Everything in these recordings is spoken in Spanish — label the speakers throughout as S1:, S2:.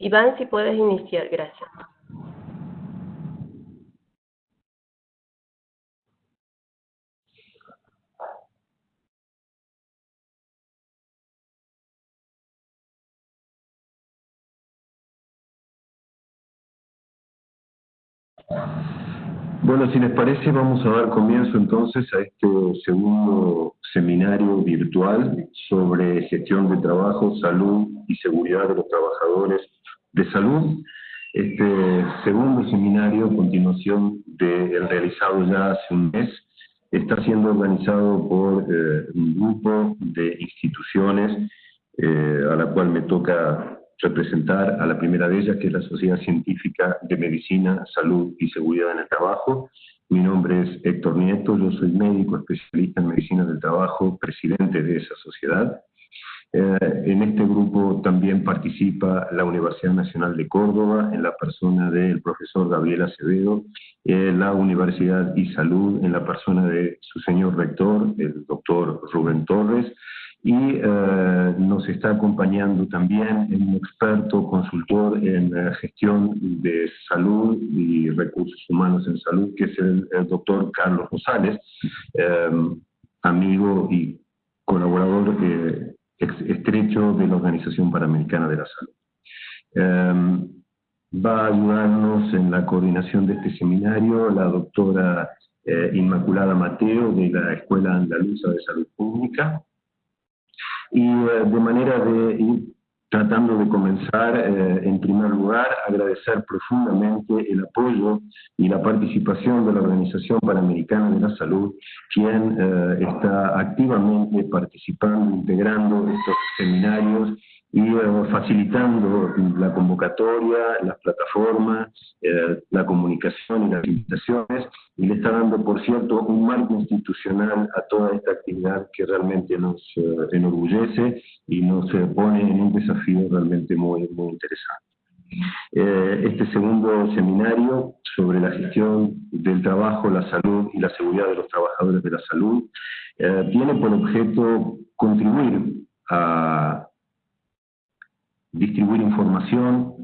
S1: Iván, si puedes iniciar, gracias.
S2: Bueno, si les parece, vamos a dar comienzo entonces a este segundo seminario virtual sobre gestión de trabajo, salud y seguridad de los trabajadores de salud. Este segundo seminario, a continuación del realizado ya hace un mes, está siendo organizado por eh, un grupo de instituciones eh, a la cual me toca representar a la primera de ellas, que es la Sociedad Científica de Medicina, Salud y Seguridad en el Trabajo. Mi nombre es Héctor Nieto, yo soy médico especialista en medicina del trabajo, presidente de esa sociedad. Eh, en este grupo también participa la Universidad Nacional de Córdoba, en la persona del profesor Gabriel Acevedo, eh, la Universidad y Salud, en la persona de su señor rector, el doctor Rubén Torres, y eh, nos está acompañando también un experto consultor en eh, gestión de salud y recursos humanos en salud, que es el, doctor Carlos Rosales, eh, amigo y colaborador estrecho de la Organización Panamericana de la Salud. va a ayudarnos en la coordinación de este seminario la doctora Inmaculada Mateo de la Escuela Andaluza de Salud Pública, y eh, de manera de ir tratando de comenzar, eh, en primer lugar, agradecer profundamente el apoyo y la participación de la Organización Panamericana de la Salud, quien eh, está activamente participando, integrando estos seminarios y eh, facilitando la convocatoria, las plataformas, eh, la comunicación y las invitaciones, y le está dando, por cierto, un marco institucional a toda esta actividad que realmente nos eh, enorgullece y nos pone en un desafío realmente muy, muy interesante. este segundo seminario sobre la gestión del trabajo, la salud y la seguridad de los trabajadores de la salud tiene por objeto contribuir a distribuir información,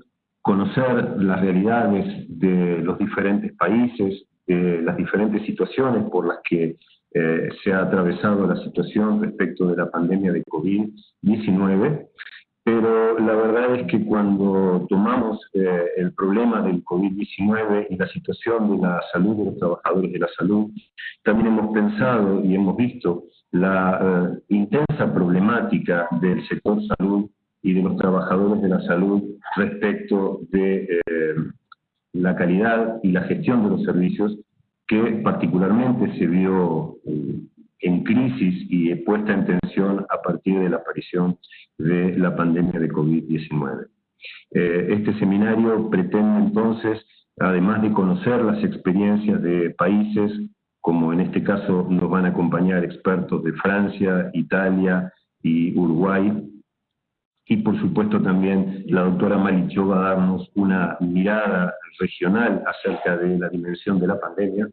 S2: conocer las realidades de los diferentes países, de las diferentes situaciones por las que eh, se ha atravesado la situación respecto de la pandemia de COVID-19, pero la verdad es que cuando tomamos eh, el problema del COVID-19 y la situación de la salud de los trabajadores de la salud, también hemos pensado y hemos visto la eh, intensa problemática del sector salud y de los trabajadores de la salud respecto de eh, la calidad y la gestión de los servicios que particularmente se vio eh, en crisis y puesta en tensión a partir de la aparición de la pandemia de COVID-19. Eh, este seminario pretende entonces, además de conocer las experiencias de países, como en este caso nos van a acompañar expertos de Francia, Italia y Uruguay, y por supuesto también la doctora Malichó va a darnos una mirada regional acerca de la dimensión de la pandemia.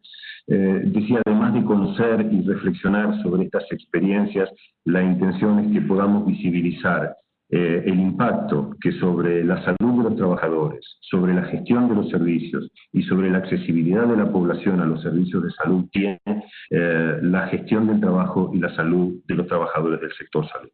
S2: Eh, decía, además de conocer y reflexionar sobre estas experiencias, la intención es que podamos visibilizar eh, el impacto que sobre la salud de los trabajadores, sobre la gestión de los servicios y sobre la accesibilidad de la población a los servicios de salud tiene eh, la gestión del trabajo y la salud de los trabajadores del sector salud.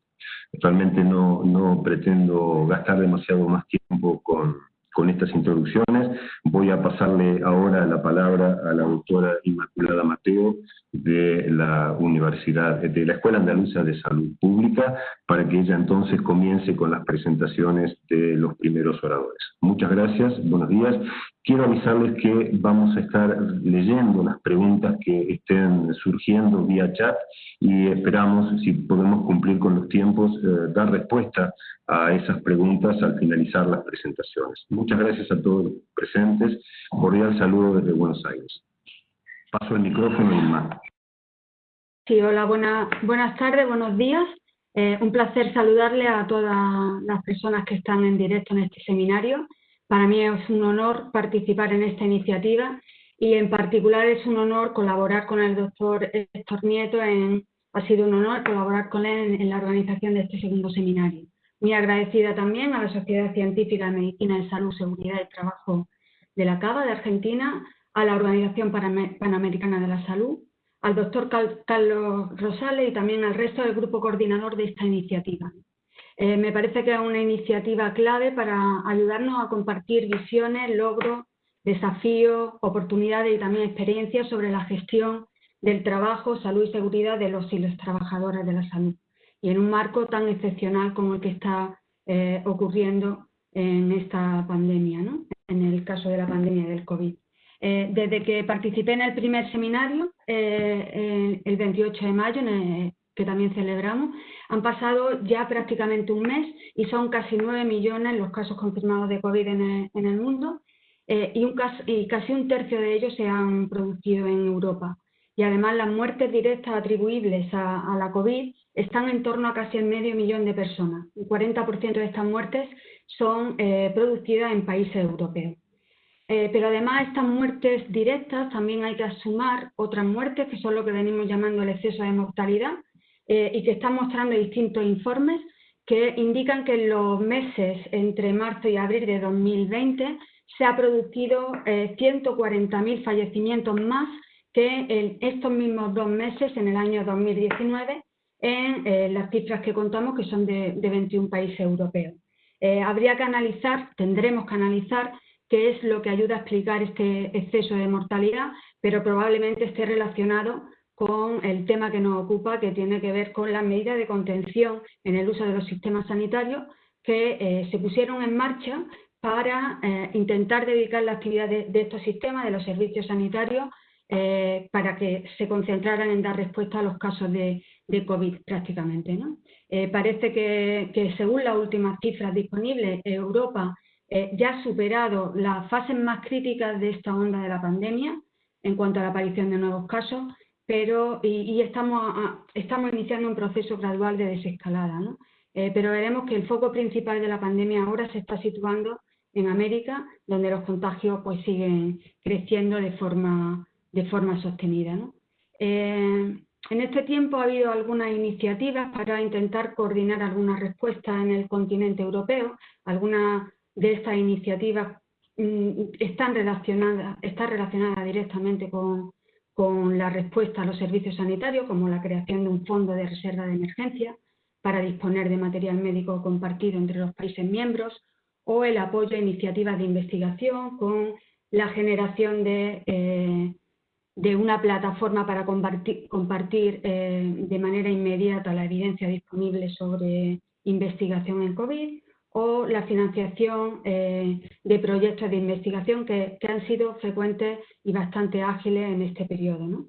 S2: Realmente no, no pretendo gastar demasiado más tiempo con, con estas introducciones. Voy a pasarle ahora la palabra a la doctora Inmaculada Mateo de la Universidad, de la Escuela Andaluza de Salud Pública, para que ella entonces comience con las presentaciones de los primeros oradores. Muchas gracias, buenos días. Quiero avisarles que vamos a estar leyendo las preguntas que estén surgiendo vía chat y esperamos, si podemos cumplir con los tiempos, eh, dar respuesta a esas preguntas al finalizar las presentaciones. Muchas gracias a todos los presentes. Cordial saludo desde Buenos Aires. Paso el micrófono y más.
S3: Sí, hola, buenas tardes, buenos días. Eh, un placer saludarle a todas las personas que están en directo en este seminario. Para mí es un honor participar en esta iniciativa y en particular es un honor colaborar con el doctor Héctor Nieto, en, ha sido un honor colaborar con él en, la organización de este segundo seminario. Muy agradecida también a la Sociedad Científica de Medicina de Salud, Seguridad y Trabajo de la CABA de Argentina, a la Organización Panamericana de la Salud, al doctor Carlos Rosales y también al resto del grupo coordinador de esta iniciativa. Eh, me parece que es una iniciativa clave para ayudarnos a compartir visiones, logros, desafíos, oportunidades y también experiencias sobre la gestión del trabajo, salud y seguridad de los y las trabajadoras de la salud. Y en un marco tan excepcional como el que está eh, ocurriendo en esta pandemia, ¿no? en el caso de la pandemia del COVID. Eh, desde que participé en el primer seminario, el 28 de mayo, que también celebramos, han pasado ya prácticamente un mes y son casi 9 millones los casos confirmados de COVID en el, mundo eh, y, casi un tercio de ellos se han producido en Europa. Y además las muertes directas atribuibles a, la COVID están en torno a casi el medio millón de personas. El 40% de estas muertes son producidas en países europeos. Eh, pero además estas muertes directas también hay que sumar otras muertes que son lo que venimos llamando el exceso de mortalidad eh, y que están mostrando distintos informes que indican que en los meses entre marzo y abril de 2020 se ha producido 140.000 eh, fallecimientos más que en estos mismos dos meses en el año 2019 en las cifras que contamos que son de, de 21 países europeos. habría que analizar, tendremos que analizar qué es lo que ayuda a explicar este exceso de mortalidad, pero probablemente esté relacionado con el tema que nos ocupa, que tiene que ver con las medidas de contención en el uso de los sistemas sanitarios que eh, se pusieron en marcha para eh, intentar dedicar la actividad de, estos sistemas, de los servicios sanitarios, eh, para que se concentraran en dar respuesta a los casos de, COVID prácticamente. parece que, que, según las últimas cifras disponibles, Europa ya ha superado las fases más críticas de esta onda de la pandemia en cuanto a la aparición de nuevos casos, pero y, estamos, estamos iniciando un proceso gradual de desescalada. ¿no? Eh, pero veremos que el foco principal de la pandemia ahora se está situando en América, donde los contagios pues siguen creciendo de forma, de forma sostenida. Eh, en este tiempo ha habido algunas iniciativas para intentar coordinar algunas respuestas en el continente europeo, algunas de estas iniciativas mm, están relacionadas, está relacionada directamente con, la respuesta a los servicios sanitarios, como la creación de un fondo de reserva de emergencia para disponer de material médico compartido entre los países miembros, o el apoyo a iniciativas de investigación con la generación de, eh, una plataforma para compartir, compartir eh, de manera inmediata la evidencia disponible sobre investigación en COVID, o la financiación eh, de proyectos de investigación que, han sido frecuentes y bastante ágiles en este periodo.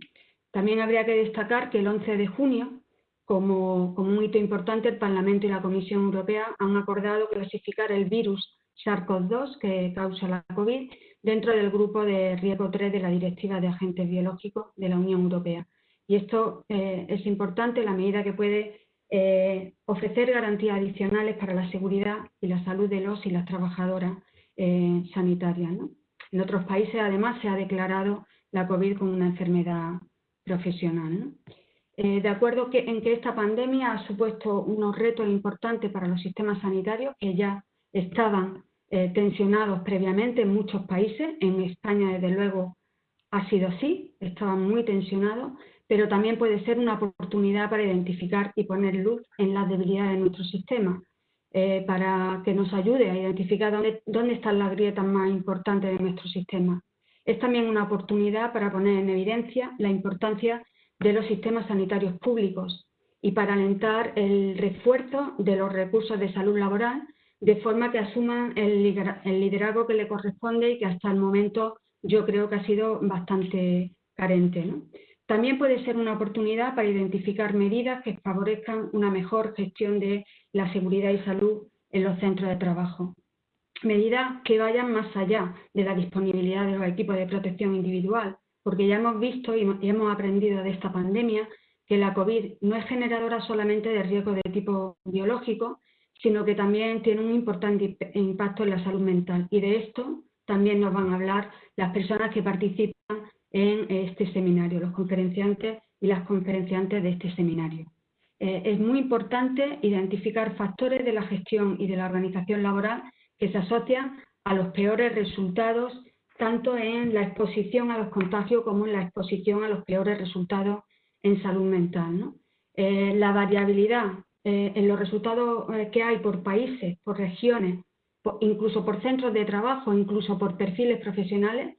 S3: También habría que destacar que el 11 de junio, como, un hito importante, el Parlamento y la Comisión Europea han acordado clasificar el virus SARS-CoV-2 que causa la COVID dentro del grupo de riesgo 3 de la Directiva de Agentes Biológicos de la Unión Europea. Y esto eh, es importante la medida que puede eh, ofrecer garantías adicionales para la seguridad y la salud de los y las trabajadoras eh, sanitarias. En otros países, además, se ha declarado la COVID como una enfermedad profesional. Eh, de acuerdo en que esta pandemia ha supuesto unos retos importantes para los sistemas sanitarios que ya estaban tensionados previamente en muchos países. En España, desde luego, ha sido así, estaban muy tensionados, pero también puede ser una oportunidad para identificar y poner luz en las debilidades de nuestro sistema, eh, para que nos ayude a identificar dónde, están las grietas más importantes de nuestro sistema. Es también una oportunidad para poner en evidencia la importancia de los sistemas sanitarios públicos y para alentar el refuerzo de los recursos de salud laboral de forma que asuman el liderazgo que le corresponde y que hasta el momento yo creo que ha sido bastante carente. ¿no? También puede ser una oportunidad para identificar medidas que favorezcan una mejor gestión de la seguridad y salud en los centros de trabajo. Medidas que vayan más allá de la disponibilidad de los equipos de protección individual, porque ya hemos visto y hemos aprendido de esta pandemia que la COVID no es generadora solamente de riesgo de tipo biológico, sino que también tiene un importante impacto en la salud mental. Y de esto también nos van a hablar las personas que participan en este seminario, los conferenciantes y las conferenciantes de este seminario. eh, es muy importante identificar factores de la gestión y de la organización laboral que se asocian a los peores resultados, tanto en la exposición a los contagios como en la exposición a los peores resultados en salud mental. Eh, la variabilidad eh, en los resultados que hay por países, por regiones, incluso por centros de trabajo, incluso por perfiles profesionales,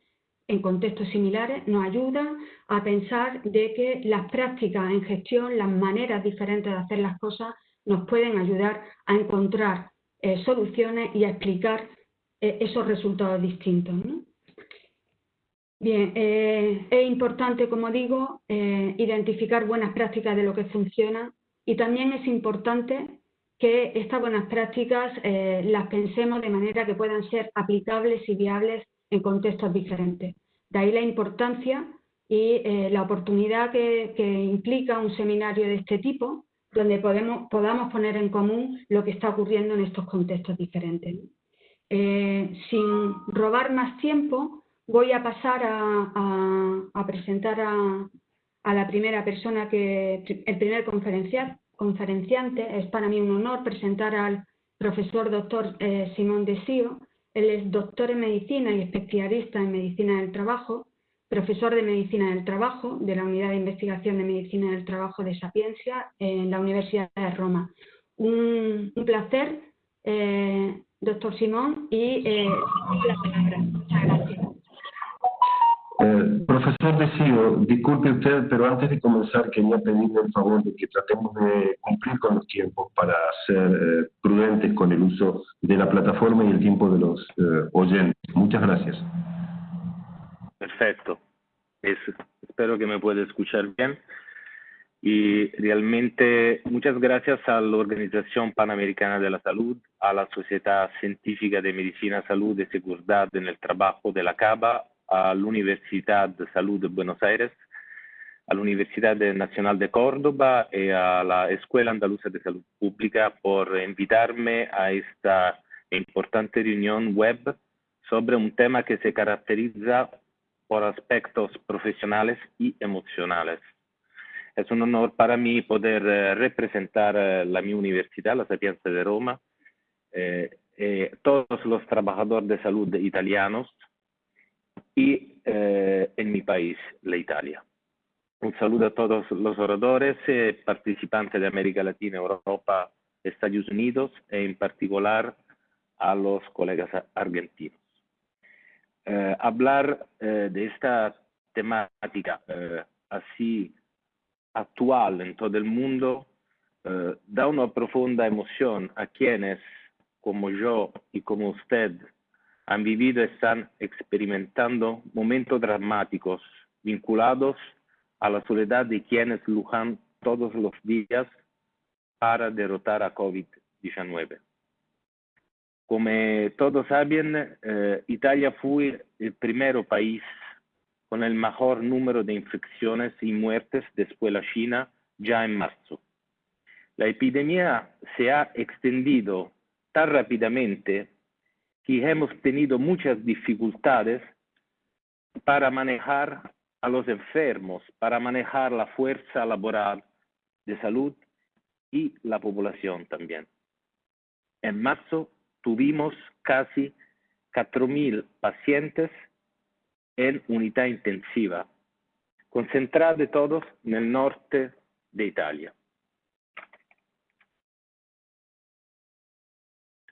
S3: en contextos similares nos ayuda a pensar de que las prácticas en gestión, las maneras diferentes de hacer las cosas, nos pueden ayudar a encontrar eh, soluciones y a explicar eh, esos resultados distintos. Bien, eh, es importante, como digo, identificar buenas prácticas de lo que funciona y también es importante que estas buenas prácticas las pensemos de manera que puedan ser aplicables y viables en contextos diferentes. De ahí la importancia y eh, la oportunidad que, implica un seminario de este tipo, donde podemos, podamos poner en común lo que está ocurriendo en estos contextos diferentes. Eh, sin robar más tiempo, voy a pasar a, presentar a, la primera persona, que el primer conferenciante. Es para mí un honor presentar al profesor doctor eh, Simón Desío, él es doctor en medicina y especialista en medicina del trabajo, profesor de medicina del trabajo de la Unidad de Investigación de Medicina del Trabajo de Sapiencia en la Universidad de Roma. Un, placer, eh, doctor Simón, y eh, la palabra. Muchas gracias.
S2: Eh, profesor Desío, disculpe usted, pero antes de comenzar quería pedirle el favor de que tratemos de cumplir con los tiempos para ser eh, prudentes con el uso de la plataforma y el tiempo de los eh, oyentes. Muchas gracias.
S4: Perfecto. espero que me pueda escuchar bien. Y realmente muchas gracias a la Organización Panamericana de la Salud, a la Sociedad Científica de Medicina, Salud y Seguridad en el Trabajo de la CABA a la Universidad de Salud de Buenos Aires, a la Universidad Nacional de Córdoba y a la Escuela Andaluza de Salud Pública por invitarme a esta importante reunión web sobre un tema que se caracteriza por aspectos profesionales y emocionales. Es un honor para mí poder eh, representar eh, la mi universidad, la Sapienza de Roma, eh, todos los trabajadores de salud italianos y eh, en mi país, la Italia. Un saludo a todos los oradores, eh, participantes de América Latina, Europa, Estados Unidos e en particular a los colegas argentinos. Eh, hablar de esta temática así actual en todo el mundo da una profunda emoción a quienes, como yo y como usted, han vivido y están experimentando momentos dramáticos vinculados a la soledad de quienes lujan todos los días para derrotar a COVID-19. Como todos saben, eh, Italia fue el primer país con el mejor número de infecciones y muertes después de la China ya en marzo. La epidemia se ha extendido tan rápidamente y hemos tenido muchas dificultades para manejar a los enfermos, para manejar la fuerza laboral de salud y la población también. En marzo tuvimos casi 4.000 pacientes en unidad intensiva, concentrados todos en el norte de Italia.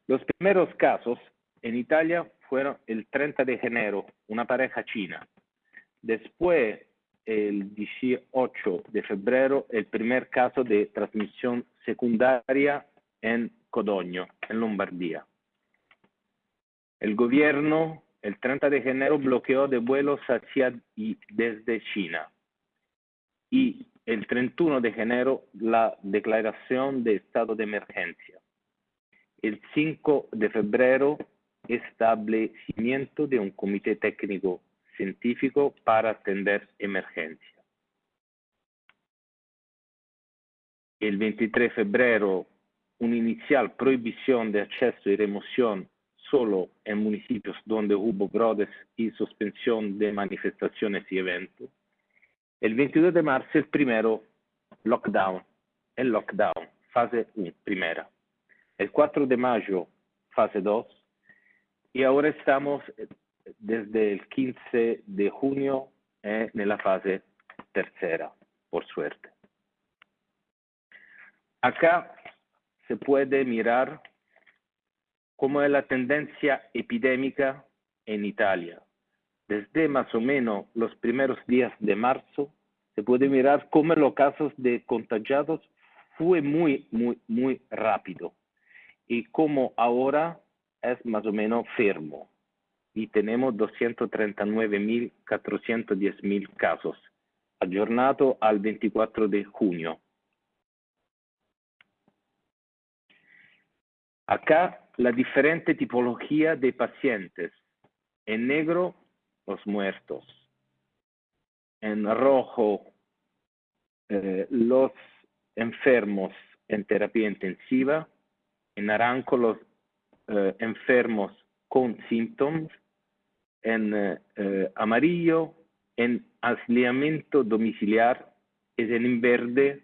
S4: Los primeros casos en Italia fueron el 30 de enero, una pareja china. Después, el 18 de febrero, el primer caso de transmisión secundaria en Codogno, en Lombardía. El gobierno, el 30 de enero, bloqueó de vuelos hacia y desde China. Y el 31 de enero, la declaración de estado de emergencia. El 5 de febrero, establecimiento de un comité técnico científico para atender emergencia. El 23 de febrero, una inicial prohibición de acceso y remoción solo en municipios donde hubo brotes y suspensión de manifestaciones y eventos. El 22 de marzo, el primero lockdown en lockdown, fase 1, primera. El 4 de mayo, fase 2. Y ahora estamos eh, desde el 15 de junio eh, en la fase tercera, por suerte. Acá se puede mirar cómo es la tendencia epidémica en Italia. Desde más o menos los primeros días de marzo, se puede mirar cómo los casos de contagiados fue muy, muy, muy rápido y cómo ahora es más o menos firmo. Y tenemos 239.410.000 casos, aggiornato al 24 de junio. Acá la diferente tipología de pacientes. En negro, los muertos. En rojo, eh, los enfermos en terapia intensiva. En naranjo, los eh, enfermos con síntomas. En eh, amarillo, en aislamiento domiciliar. Es en verde,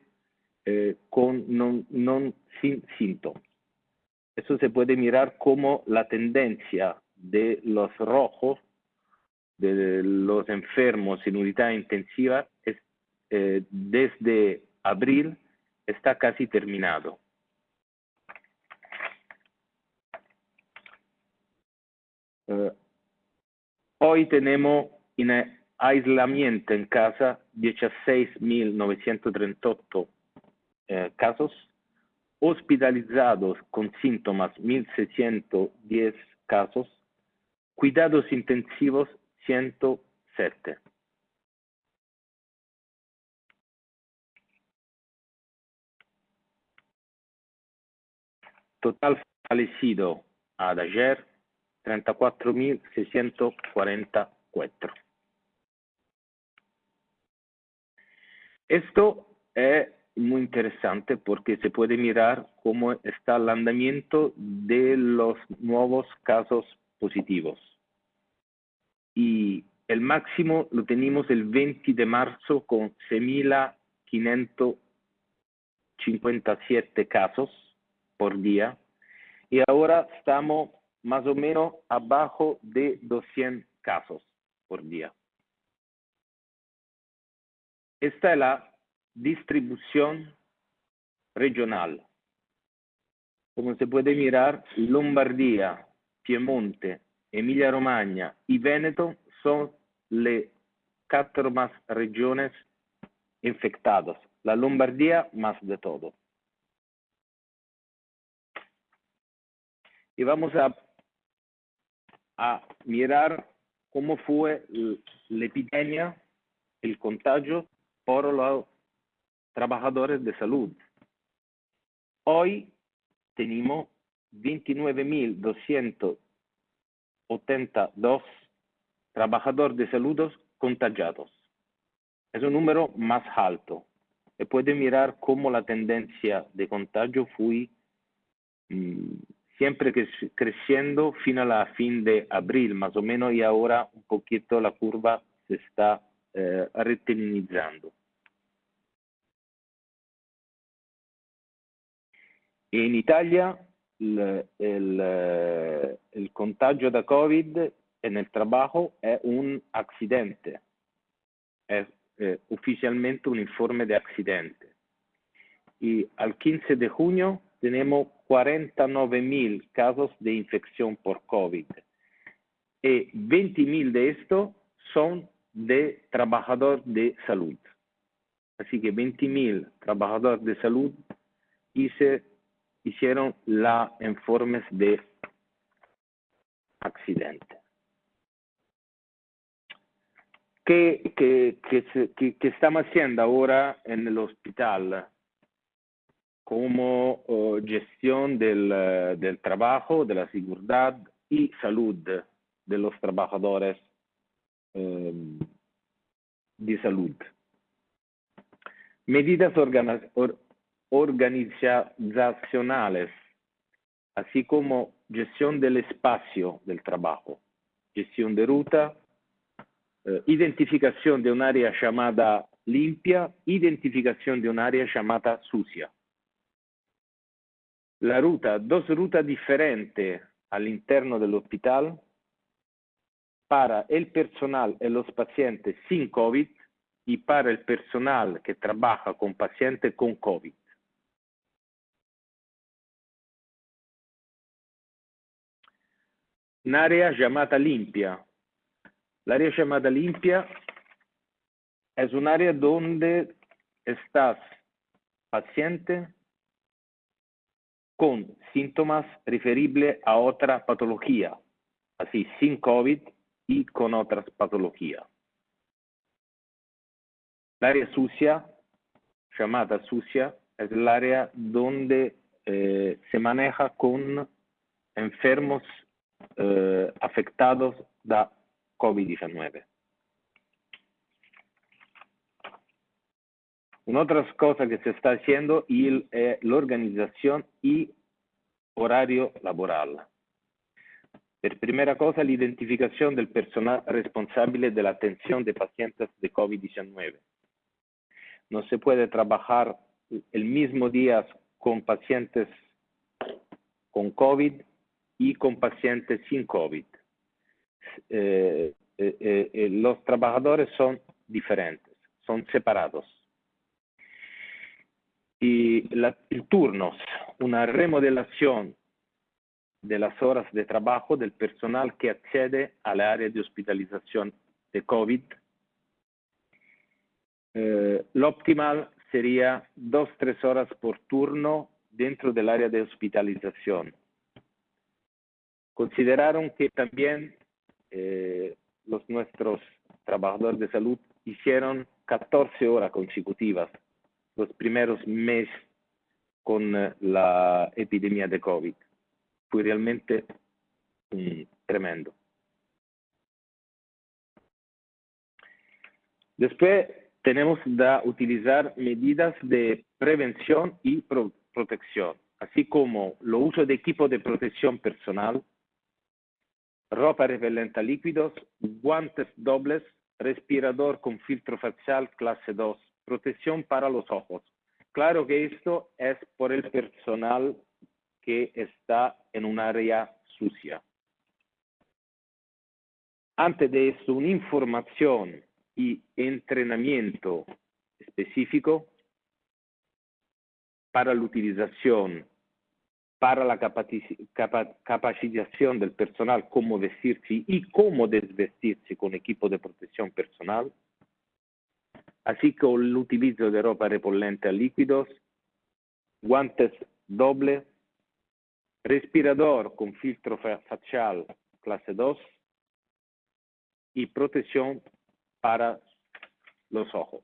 S4: con non, sin síntomas. Eso se puede mirar como la tendencia de los rojos, de los enfermos en unidad intensiva, es, eh, desde abril está casi terminado. Uh, hoy tenemos en aislamiento en casa 16.938 eh, casos hospitalizados con síntomas 1.610 casos, cuidados intensivos 107. Total fallecido ad ayer 34.644. Esto es muy interesante porque se puede mirar cómo está el andamiento de los nuevos casos positivos. Y el máximo lo tenemos el 20 de marzo con 6.557 casos por día y ahora estamos más o menos abajo de 200 casos por día. Esta es la distribución regional. Como se puede mirar, Lombardía, Piemonte, Emilia-Romagna y Veneto son las cuatro más regiones infectadas. La Lombardía más de todo. Y vamos a, a mirar cómo fue la epidemia, el contagio por los trabajadores de salud. Hoy tenemos 29.282 trabajadores de salud contagiados. Es un número más alto. Y puede mirar cómo la tendencia de contagio fue mm, siempre creciendo fin a la fin de abril, más o menos, y ahora un poquito la curva se está eh, En Italia el, el, el, contagio da Covid en el trabajo es un accidente, es eh, oficialmente un informe de accidente. Y al 15 de junio tenemos 49 mil casos de infección por COVID y 20 mil de estos son de trabajadores de salud. Así que 20 mil trabajadores de salud hice hicieron la informes de accidente. ¿Qué, qué, qué, qué estamos haciendo ahora en el hospital como uh, gestión del, uh, del, trabajo, de la seguridad y salud de los trabajadores um, de salud? Medidas organizacionales, así como gestión del espacio del trabajo, gestión de ruta, eh, identificación de un área llamada limpia, identificación de un área llamada sucia. La ruta, dos rutas diferentes al interno del hospital para el personal y los pacientes sin COVID y para el personal que trabaja con pacientes con COVID. Un área llamada limpia. La área llamada limpia es un área donde estás paciente con síntomas referibles a otra patología, así sin COVID y con otras patologías. La área sucia, llamada sucia, es el área donde eh, se maneja con enfermos eh, afectados da COVID-19. Una otra cosa que se está haciendo es eh, la organización y horario laboral. Per primera cosa, la identificación del personal responsable de la atención de pacientes de COVID-19. No se puede trabajar el mismo día con pacientes con COVID y con pacientes sin COVID. Eh, eh, los trabajadores son diferentes, son separados. Y la, el turnos, una remodelación de las horas de trabajo del personal que accede al área de hospitalización de COVID. lo optimal sería dos, tres horas por turno dentro del área de hospitalización consideraron que también eh, los nuestros trabajadores de salud hicieron 14 horas consecutivas los primeros meses con eh, la epidemia de COVID. Fue realmente tremendo. Después tenemos que utilizar medidas de prevención y pro protección, así como el uso de equipo de protección personal, ropa repelente a líquidos, guantes dobles, respirador con filtro facial clase 2, protección para los ojos. Claro que esto es por el personal que está en un área sucia. Antes de eso, una información y entrenamiento específico para la utilización para la capacitación del personal, cómo vestirse y cómo desvestirse con equipo de protección personal, así como el utilizo de ropa repelente a líquidos, guantes dobles, respirador con filtro facial clase 2 y protección para los ojos.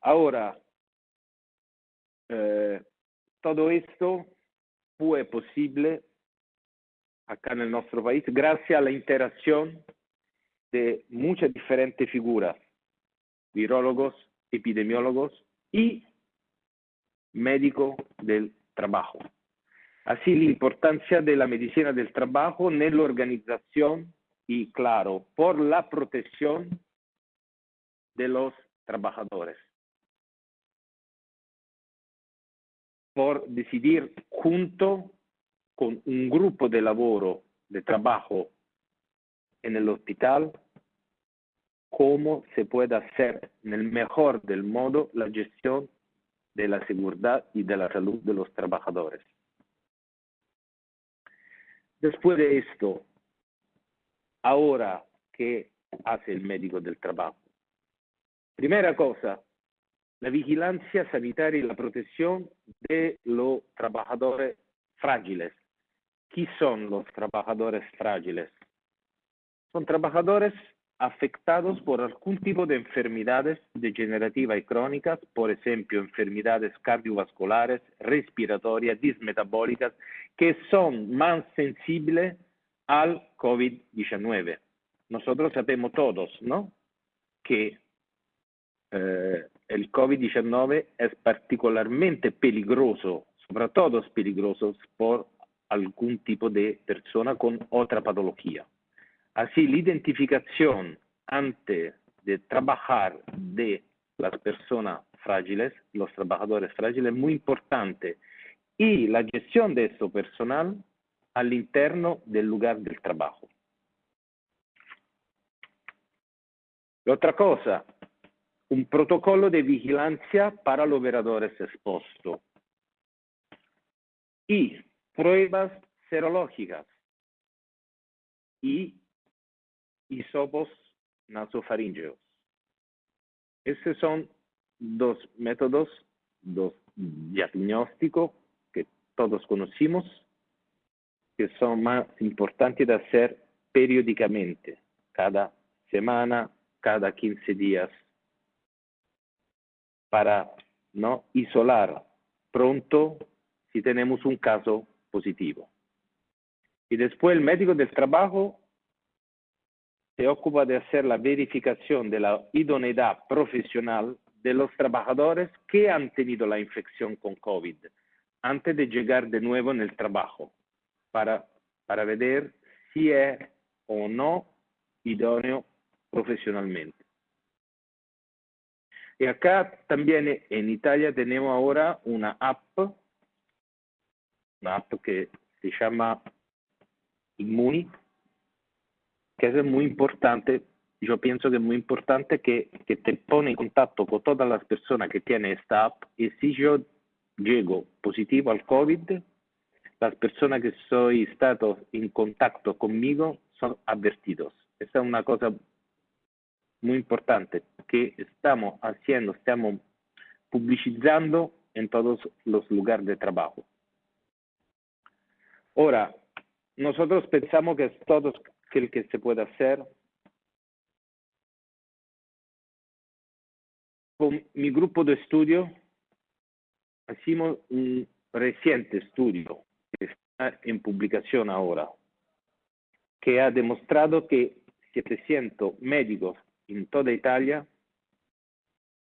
S4: Ahora, eh, todo esto fue posible acá en nuestro país gracias a la interacción de muchas diferentes figuras, virólogos, epidemiólogos y médicos del trabajo. Así la importancia de la medicina del trabajo en la organización y, claro, por la protección de los trabajadores. por decidir junto con un grupo de laboro, de trabajo en el hospital, cómo se puede hacer en el mejor del modo la gestión de la seguridad y de la salud de los trabajadores. Después de esto, ahora, ¿qué hace el médico del trabajo? Primera cosa, la vigilancia sanitaria y la protección de los trabajadores frágiles. ¿Quién son los trabajadores frágiles? Son trabajadores afectados por algún tipo de enfermedades degenerativas y crónicas, por ejemplo, enfermedades cardiovasculares, respiratorias, dismetabólicas, que son más sensibles al COVID-19. Nosotros sabemos todos, ¿no? Que eh, el COVID-19 es particularmente peligroso, sobre todo es peligroso por algún tipo de persona con otra patología. Así, la identificación antes de trabajar de las personas frágiles, los trabajadores frágiles, es muy importante. Y la gestión de esto personal al interno del lugar del trabajo. Otra cosa, un protocolo de vigilancia para los operadores expuestos y pruebas serológicas y hisopos nasofaringeos. Esos son dos métodos, dos diagnósticos que todos conocimos, que son más importantes de hacer periódicamente, cada semana, cada 15 días, para no isolar pronto si tenemos un caso positivo. Y después el médico del trabajo se ocupa de hacer la verificación de la idoneidad profesional de los trabajadores que han tenido la infección con COVID antes de llegar de nuevo en el trabajo para, para ver si es o no idóneo profesionalmente. Y acá también en Italia tenemos ahora una app, una app que se llama Immuni, que es muy importante, yo pienso que es muy importante que, te pone en contacto con todas las personas que tienen esta app y si yo llego positivo al COVID, las personas que soy estado en contacto conmigo son advertidos. Esta es una cosa muy importante que estamos haciendo, estamos publicizando en todos los lugares de trabajo. Ahora, nosotros pensamos que es todo el que se puede hacer. Con mi grupo de estudio, hicimos un reciente estudio que está en publicación ahora, que ha demostrado que 700 médicos en toda Italia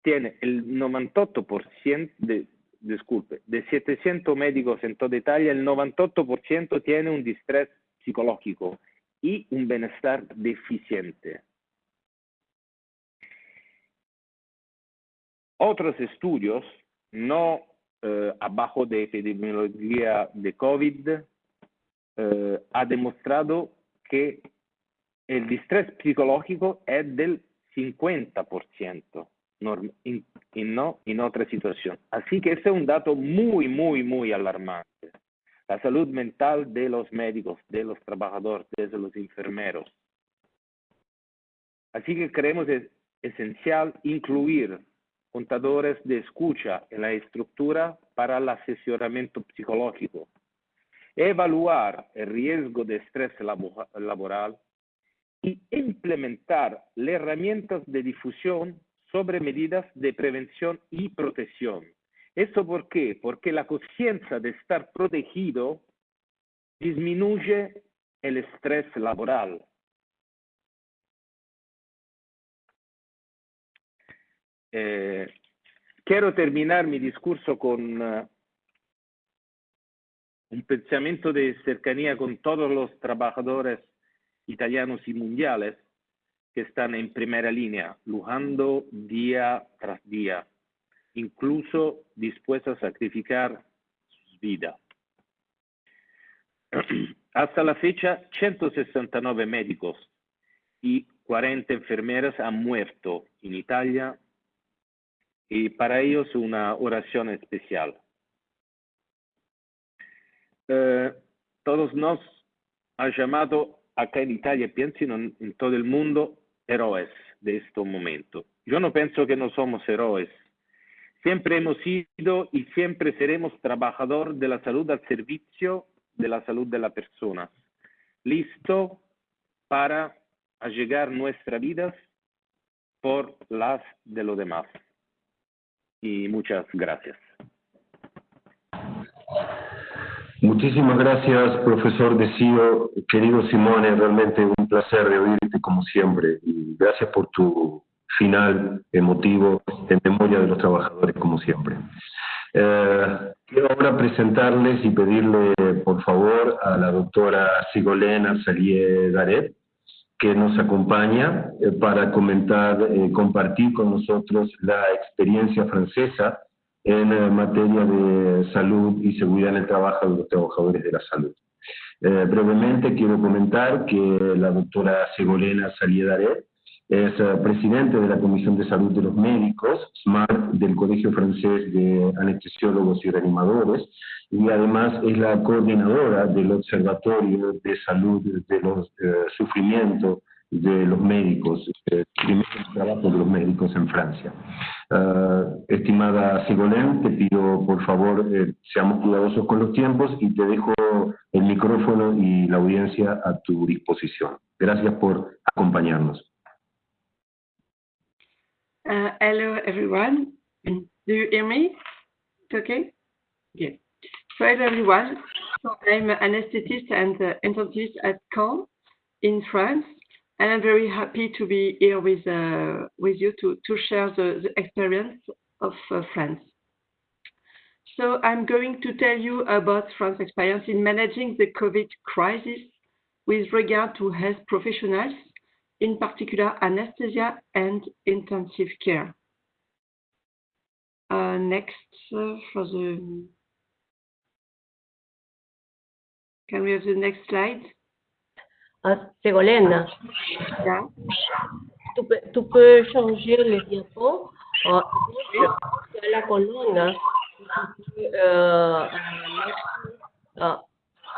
S4: tiene el 98% de, disculpe, de 700 médicos en toda Italia, el 98% tiene un distrés psicológico y un bienestar deficiente. Otros estudios, no eh, abajo de epidemiología de COVID, eh, ha demostrado que el distrés psicológico es del 50% y no en otra situación. Así que ese es un dato muy, muy, muy alarmante. La salud mental de los médicos, de los trabajadores, de los enfermeros. Así que creemos es esencial incluir contadores de escucha en la estructura para el asesoramiento psicológico, evaluar el riesgo de estrés laboral y implementar herramientas de difusión sobre medidas de prevención y protección. ¿Eso por qué? Porque la conciencia de estar protegido disminuye el estrés laboral. Eh, quiero terminar mi discurso con uh, un pensamiento de cercanía con todos los trabajadores italianos y mundiales que están en primera línea, luchando día tras día, incluso dispuestos a sacrificar sus vidas. Hasta la fecha, 169 médicos y 40 enfermeras han muerto en Italia y para ellos una oración especial. Eh, todos nos han llamado acá en Italia, piensen en, en todo el mundo, héroes de este momento. Yo no pienso que no somos héroes. Siempre hemos sido y siempre seremos trabajador de la salud al servicio de la salud de la persona. Listo para allegar nuestras vidas por las de los demás. Y muchas gracias.
S2: Muchísimas gracias, profesor Decido. Querido Simone, realmente un placer de oírte como siempre. Y gracias por tu final emotivo en memoria de los trabajadores como siempre. Eh, quiero ahora presentarles y pedirle, por favor, a la doctora Sigolena Salier Garet, que nos acompaña eh, para comentar, eh, compartir con nosotros la experiencia francesa en materia de salud y seguridad en el trabajo de los trabajadores de la salud. brevemente quiero comentar que la doctora Segolena Saliedaret es presidente de la Comisión de Salud de los Médicos, SMART, del Colegio Francés de Anestesiólogos y Reanimadores, y además es la coordinadora del Observatorio de Salud de los eh, Sufrimientos de los médicos, eh, primer trabajo de los médicos en Francia. Uh, estimada Sigolén, te pido por favor eh, seamos cuidadosos con los tiempos y te dejo el micrófono y la audiencia a tu disposición. Gracias por acompañarnos.
S5: Uh, hello, everyone. Do you hear me? It's okay? Good. So, hello, everyone. So, I'm an anesthetist and uh, intensivist at Caen in France, and I'm very happy to be here with uh, with you to, to share the, the experience of uh, France. So, I'm going to tell you about France's experience in managing the COVID crisis with regard to health professionals in particular anesthesia and intensive care. Uh, next uh, for the can we have the next slide?
S1: Uh, Ségolène,
S5: Yeah.
S1: tu, peux, tu peux changer le diapo euh, à la colonne. Euh, euh,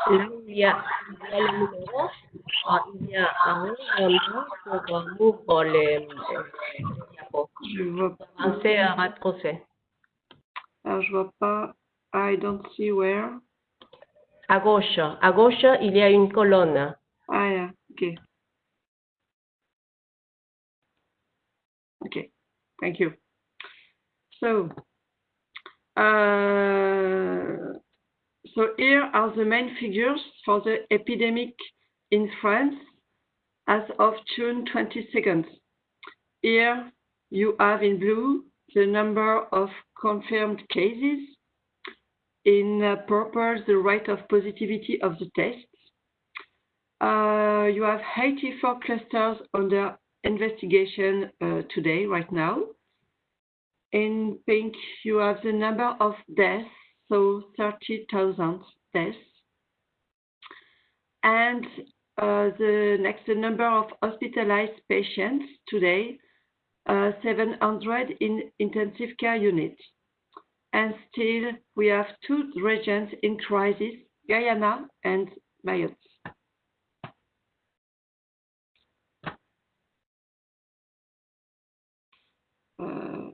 S1: là où il y a, il y a le numéro, il y a un endroit pour les, diapos.
S5: Je vois
S1: à
S5: je pas I don't see where.
S1: À gauche, à gauche, il y a une colonne.
S5: Ah yeah, okay. Okay, thank you. So, uh, so here are the main figures for the epidemic in France as of June 22nd. Here you have in blue the number of confirmed cases, in uh, purple the rate of positivity of the tests. Uh, you have 84 clusters under investigation uh, today, right now. In pink, you have the number of deaths, so 30,000 deaths. And uh, the next the number of hospitalized patients today, uh, 700 in intensive care units. And still, we have two regions in crisis, Guyana and Mayotte. Uh,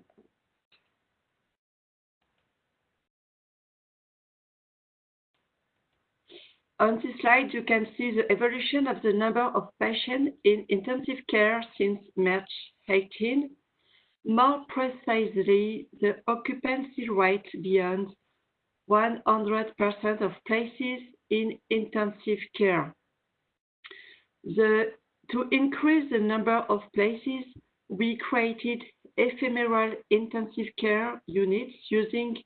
S5: On this slide, you can see the evolution of the number of patients in intensive care since March 18. More precisely, the occupancy rate beyond 100% of places in intensive care. To increase the number of places, we created ephemeral intensive care units using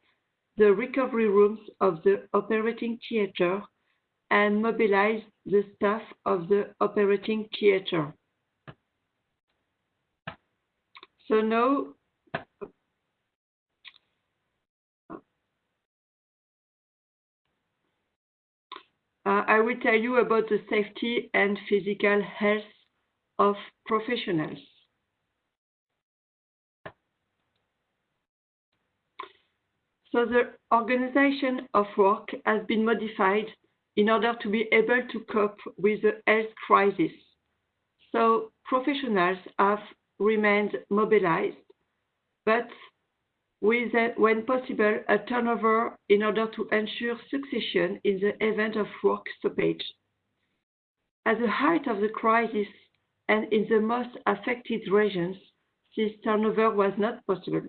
S5: the recovery rooms of the operating theater and mobilize the staff of the operating theater. So now, uh, I will tell you about the safety and physical health of professionals. So the organization of work has been modified in order to be able to cope with the health crisis. So professionals have remained mobilized, but with, when possible, a turnover in order to ensure succession in the event of work stoppage. At the height of the crisis and in the most affected regions, this turnover was not possible.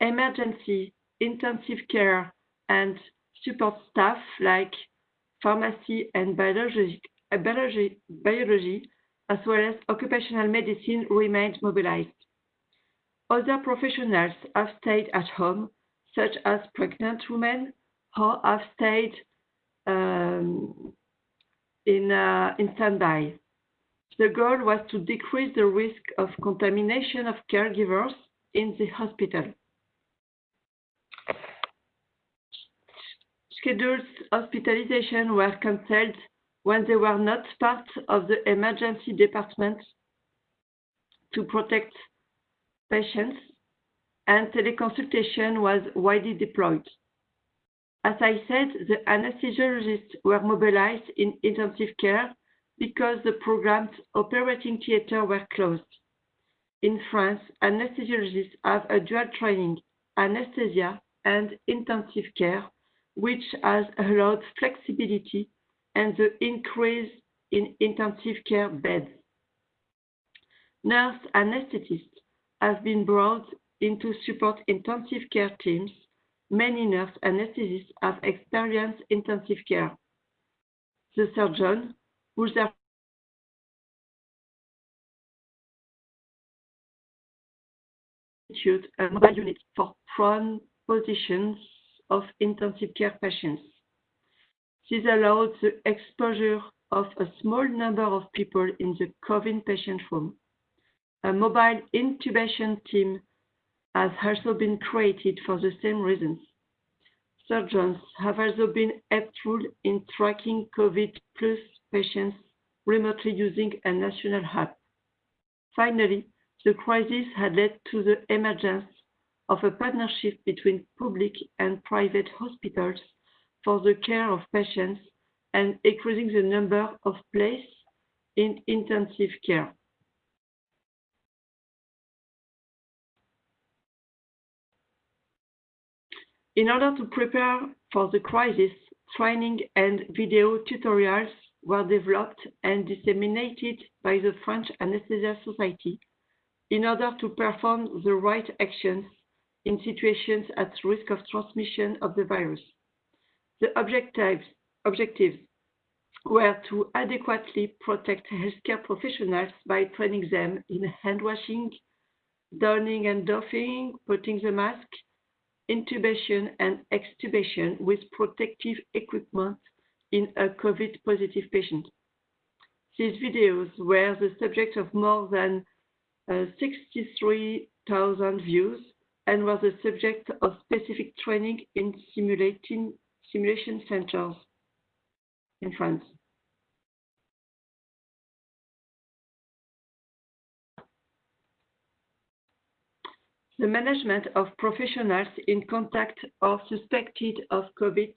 S5: Emergency, intensive care, and support staff like pharmacy and biology, biology, biology as well as occupational medicine remained mobilized. Other professionals have stayed at home, such as pregnant women, or have stayed um, in, uh, in standby. The goal was to decrease the risk of contamination of caregivers in the hospital. Scheduled hospitalization were cancelled when they were not part of the emergency department to protect patients, and teleconsultation was widely deployed. As I said, the anesthesiologists were mobilized in intensive care because the program's operating theatre were closed. In France, anesthesiologists have a dual training, anesthesia and intensive care, which has allowed flexibility and the increase in intensive care beds. Nurse anesthetists have been brought in to support intensive care teams. Many nurse anesthetists have experienced intensive care. The surgeon, who's their a mobile unit for prone positions of intensive care patients. This allowed the exposure of a small number of people in the COVID patient room. A mobile intubation team has also been created for the same reasons. Surgeons have also been helpful in tracking COVID plus patients remotely using a national hub. Finally, the crisis had led to the emergence of a partnership between public and private hospitals for the care of patients and increasing the number of places in intensive care. In order to prepare for the crisis, training and video tutorials were developed and disseminated by the French Anesthesia Society in order to perform the right actions in situations at risk of transmission of the virus. The objectives, objectives were to adequately protect healthcare professionals by training them in hand washing, donning and doffing, putting the mask, intubation and extubation with protective equipment in a COVID positive patient. These videos were the subject of more than uh, 63,000 views and was the subject of specific training in simulation centers in France. The management of professionals in contact or suspected of COVID,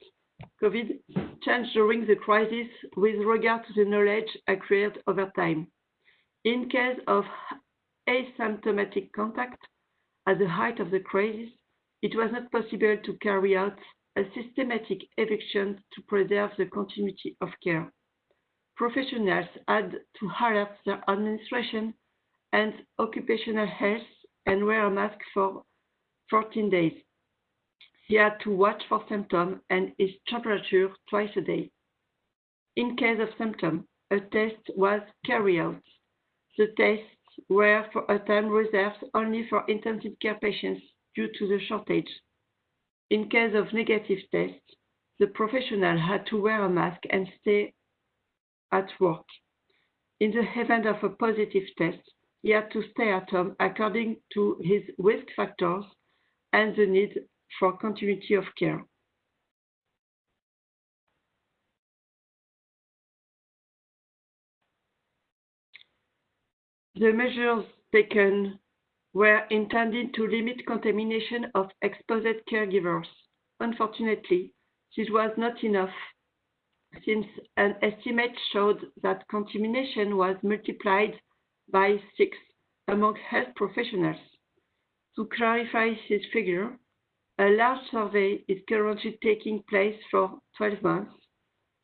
S5: COVID changed during the crisis with regard to the knowledge acquired over time. In case of asymptomatic contact at the height of the crisis, it was not possible to carry out a systematic eviction to preserve the continuity of care. Professionals had to alert their administration and occupational health and wear a mask for 14 days. He had to watch for symptoms and his temperature twice a day. In case of symptoms, a test was carried out. The test were for a time reserved only for intensive care patients due to the shortage. In case of negative test, the professional had to wear a mask and stay at work. In the event of a positive test, he had to stay at home according to his risk factors and the need for continuity of care. The measures taken were intended to limit contamination of exposed caregivers. Unfortunately, this was not enough since an estimate showed that contamination was multiplied by six among health professionals. To clarify this figure, a large survey is currently taking place for 12 months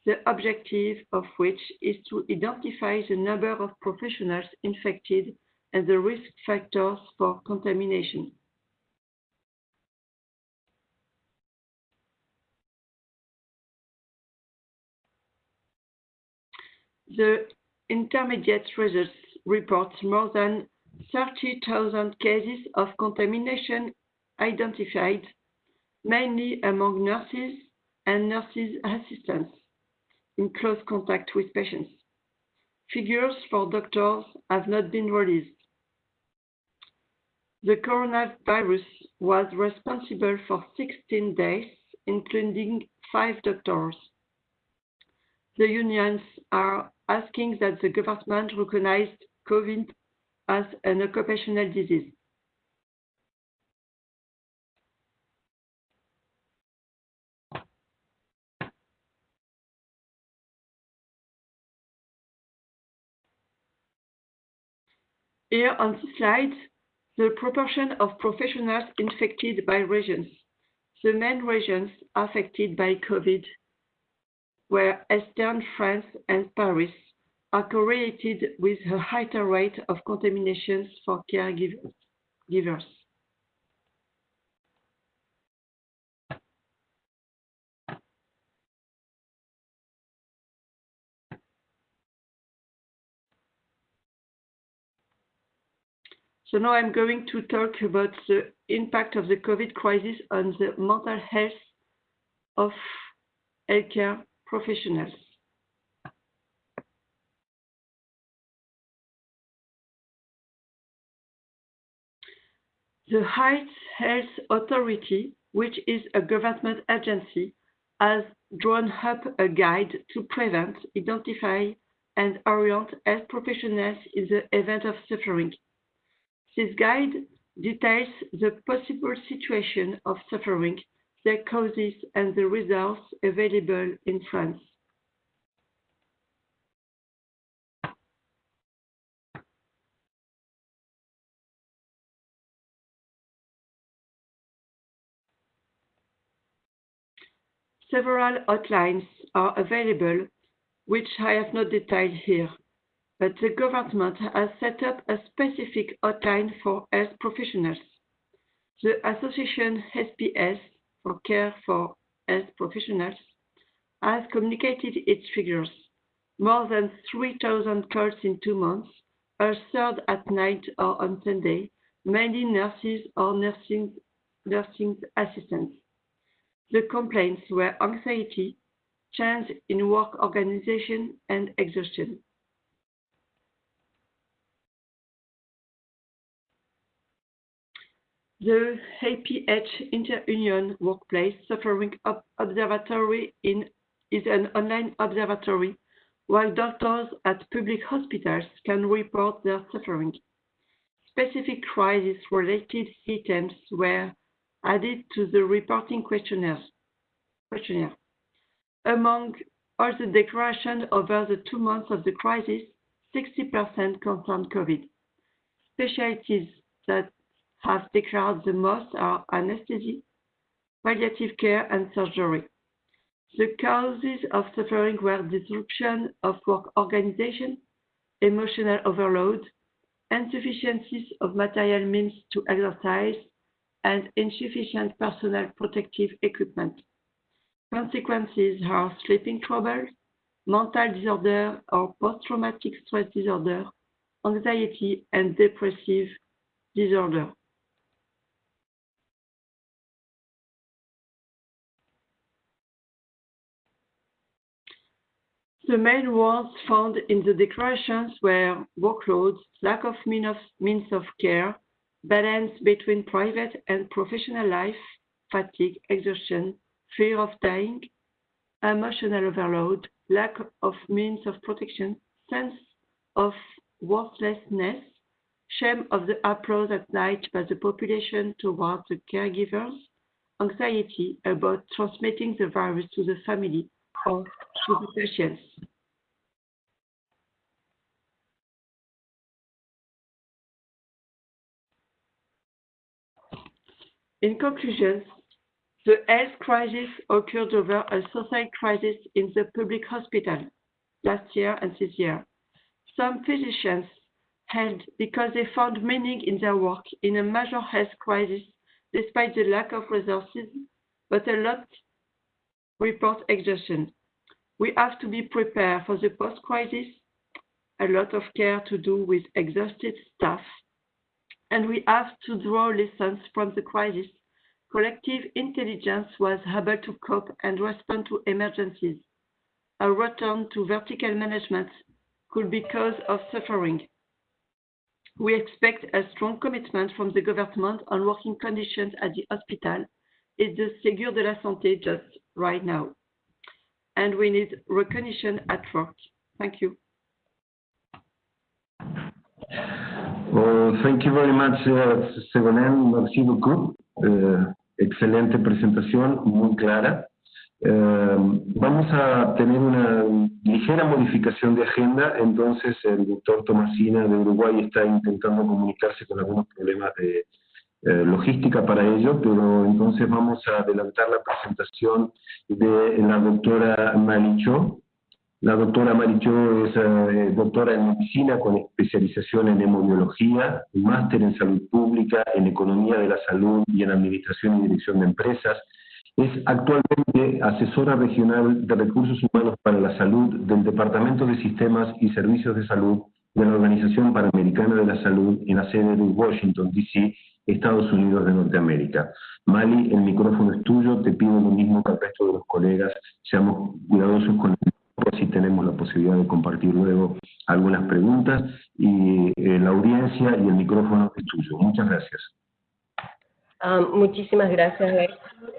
S5: the objective of which is to identify the number of professionals infected and the risk factors for contamination. The intermediate results report more than 30,000 cases of contamination identified, mainly among nurses and nurses assistants in close contact with patients. figures for doctors have not been released. The coronavirus was responsible for 16 deaths, including five doctors. The unions are asking that the government recognize COVID as an occupational disease. Here on the slide, the proportion of professionals infected by regions. The main regions affected by COVID were Eastern France and Paris, are correlated with a higher rate of contaminations for caregivers. So now I'm going to talk about the impact of the COVID crisis on the mental health of healthcare professionals. The Heights Health Authority, which is a government agency, has drawn up a guide to prevent, identify, and orient health professionals in the event of suffering. This guide details the possible situation of suffering, their causes, and the results available in France. Several outlines are available, which I have not detailed here, but the government has set up a specific hotline for health professionals. The association SPS, for Care for Health Professionals, has communicated its figures. More than 3,000 calls in two months, a third at night or on Sunday, mainly nurses or nursing, nursing assistants. The complaints were anxiety, change in work organization, and exhaustion. The APH Inter-Union Workplace Suffering Observatory in, is an online observatory while doctors at public hospitals can report their suffering. Specific crisis-related items were added to the reporting questionnaire. questionnaire. Among all the declarations over the two months of the crisis, 60% confirmed COVID. Specialties that have declared the most are anesthesia, palliative care, and surgery. The causes of suffering were disruption of work organization, emotional overload, insufficiencies of material means to exercise, and insufficient personal protective equipment. Consequences are sleeping troubles, mental disorder or post-traumatic stress disorder, anxiety, and depressive disorder. The main words found in the declarations were workloads, lack of means of care, balance between private and professional life, fatigue, exhaustion, fear of dying, emotional overload, lack of means of protection, sense of worthlessness, shame of the applause at night by the population towards the caregivers, anxiety about transmitting the virus to the family or patients. In conclusion, the health crisis occurred over a social crisis in the public hospital last year and this year. Some physicians held because they found meaning in their work in a major health crisis despite the lack of resources, but a lot report exhaustion. We have to be prepared for the post-crisis, a lot of care to do with exhausted staff, and we have to draw lessons from the crisis. Collective intelligence was able to cope and respond to emergencies. A return to vertical management could be cause of suffering. We expect a strong commitment from the government on working conditions at the hospital et the Ségur de la Santé just right now. And we need recognition at work. Thank you.
S2: Well, thank you very much, uh, merci beaucoup. Uh, excelente presentación, muy clara. Uh, vamos a tener una ligera modificación de agenda, entonces el doctor Tomasina de Uruguay está intentando comunicarse con algunos problemas de logística para ello, pero entonces vamos a adelantar la presentación de la doctora Maricho. La doctora Maricho es eh, doctora en medicina con especialización en hemodiología, máster en salud pública, en economía de la salud y en administración y dirección de empresas, es actualmente asesora regional de recursos humanos para la salud del Departamento de Sistemas y Servicios de Salud de la Organización Panamericana de la Salud en la sede de Washington, D.C., Estados Unidos de Norteamérica. Mali, el micrófono es tuyo, te pido lo mismo que al resto de los colegas, seamos cuidadosos con el si tenemos la posibilidad de compartir luego algunas preguntas y eh, la audiencia y el micrófono es tuyo. Muchas gracias.
S1: Um, muchísimas gracias,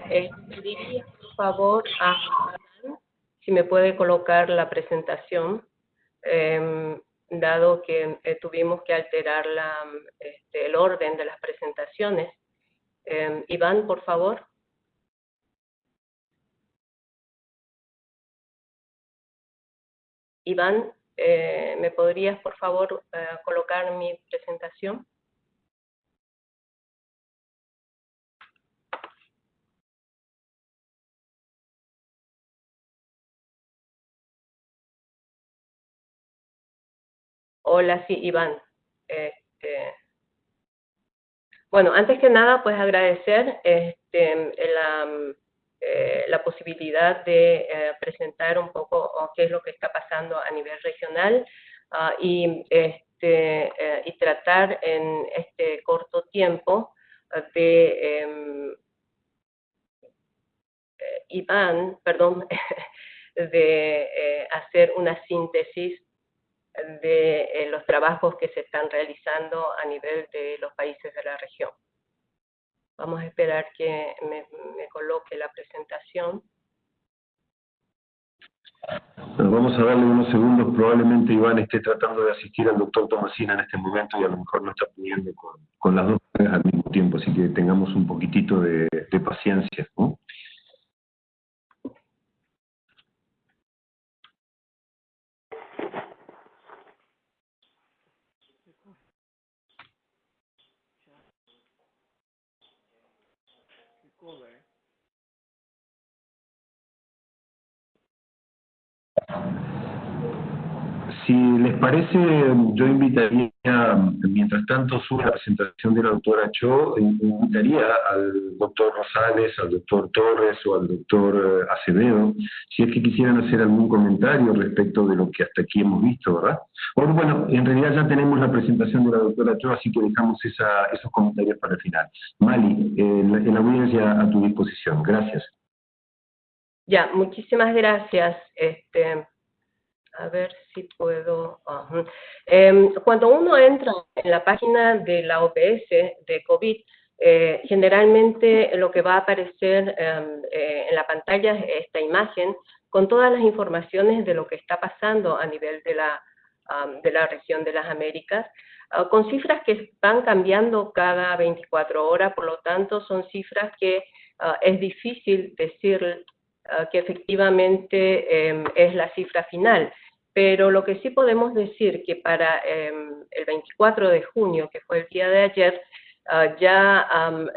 S1: eh, por favor, a si me puede colocar la presentación, eh, dado que eh, tuvimos que alterar la, este, el orden de las presentaciones. Eh, Iván, por favor. Iván, eh, ¿me podrías, por favor, eh, colocar mi presentación? Hola, sí, Iván. Este, bueno, antes que nada, pues agradecer este, la, eh, la posibilidad de eh, presentar un poco qué es lo que está pasando a nivel regional uh, y, este, eh, y tratar en este corto tiempo de em, Iván, perdón, de hacer una síntesis de eh, los trabajos que se están realizando a nivel de los países de la región. Vamos a esperar que me, me coloque la presentación.
S2: vamos a darle unos segundos. Probablemente Iván esté tratando de asistir al doctor Tomasina en este momento y a lo mejor no está pudiendo con, con las dos al mismo tiempo, así que tengamos un poquitito de, de paciencia. ¿no? schooler Si les parece, yo invitaría, mientras tanto sube la presentación de la doctora Cho, invitaría al doctor Rosales, al doctor Torres o al doctor eh, Acevedo, si es que quisieran hacer algún comentario respecto de lo que hasta aquí hemos visto, ¿verdad? O bueno, en realidad ya tenemos la presentación de la doctora Cho, así que dejamos esos comentarios para el final. Mali, en la audiencia a tu disposición. Gracias.
S1: Ya, muchísimas gracias. Este, a ver si puedo... Eh, cuando uno entra en la página de la OPS de COVID, eh, generalmente lo que va a aparecer em, eh, en la pantalla es esta imagen con todas las informaciones de lo que está pasando a nivel de la, de la región de las Américas, ah, con cifras que van cambiando cada 24 horas, por lo tanto son cifras que ah, es difícil decir que efectivamente em, es la cifra final pero lo que sí podemos decir que para em, el 24 de junio, que fue el día de ayer, ah, ya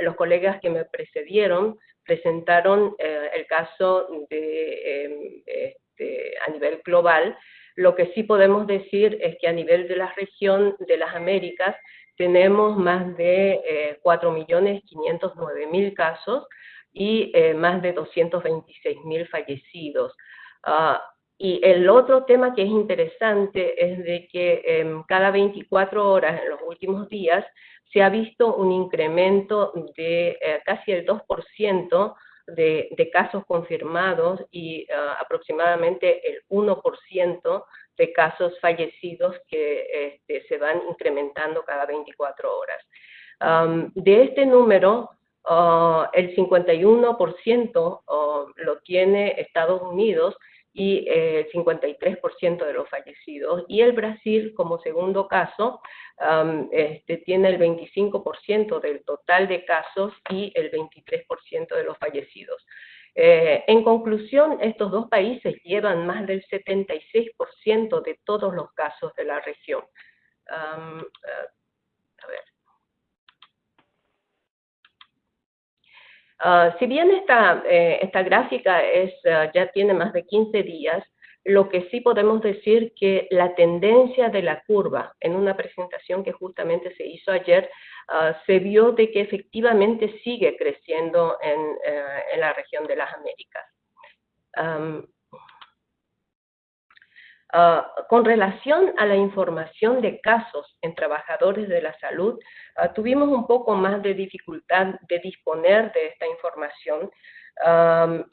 S1: los colegas que me precedieron presentaron eh, el caso de, em, este, a nivel global. Lo que sí podemos decir es que a nivel de la región de las Américas tenemos más de eh, 4.509.000 casos y eh, más de 226.000 fallecidos. Uh, y el otro tema que es interesante es de que eh, cada 24 horas en los últimos días se ha visto un incremento de eh, casi el 2% de, de, casos confirmados y uh, aproximadamente el 1% de casos fallecidos que este, se van incrementando cada 24 horas. de este número, uh, el 51% uh, lo tiene Estados Unidos y eh, el 53% de los fallecidos. Y el Brasil, como segundo caso, este, tiene el 25% del total de casos y el 23% de los fallecidos. Eh, en conclusión, estos dos países llevan más del 76% de todos los casos de la región. Eh, a ver. Ah, si bien esta, eh, esta gráfica es, ah, ya tiene más de 15 días, lo que sí podemos decir que la tendencia de la curva en una presentación que justamente se hizo ayer, ah, se vio de que efectivamente sigue creciendo en, eh, en la región de las Américas. Ah, con relación a la información de casos en trabajadores de la salud, ah, tuvimos un poco más de dificultad de disponer de esta información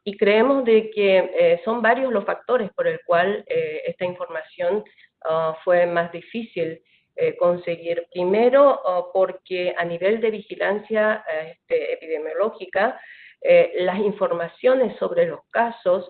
S1: y creemos de que eh, son varios los factores por el cual eh, esta información ah, fue más difícil eh, conseguir. Primero, porque a nivel de vigilancia este, epidemiológica, las informaciones sobre los casos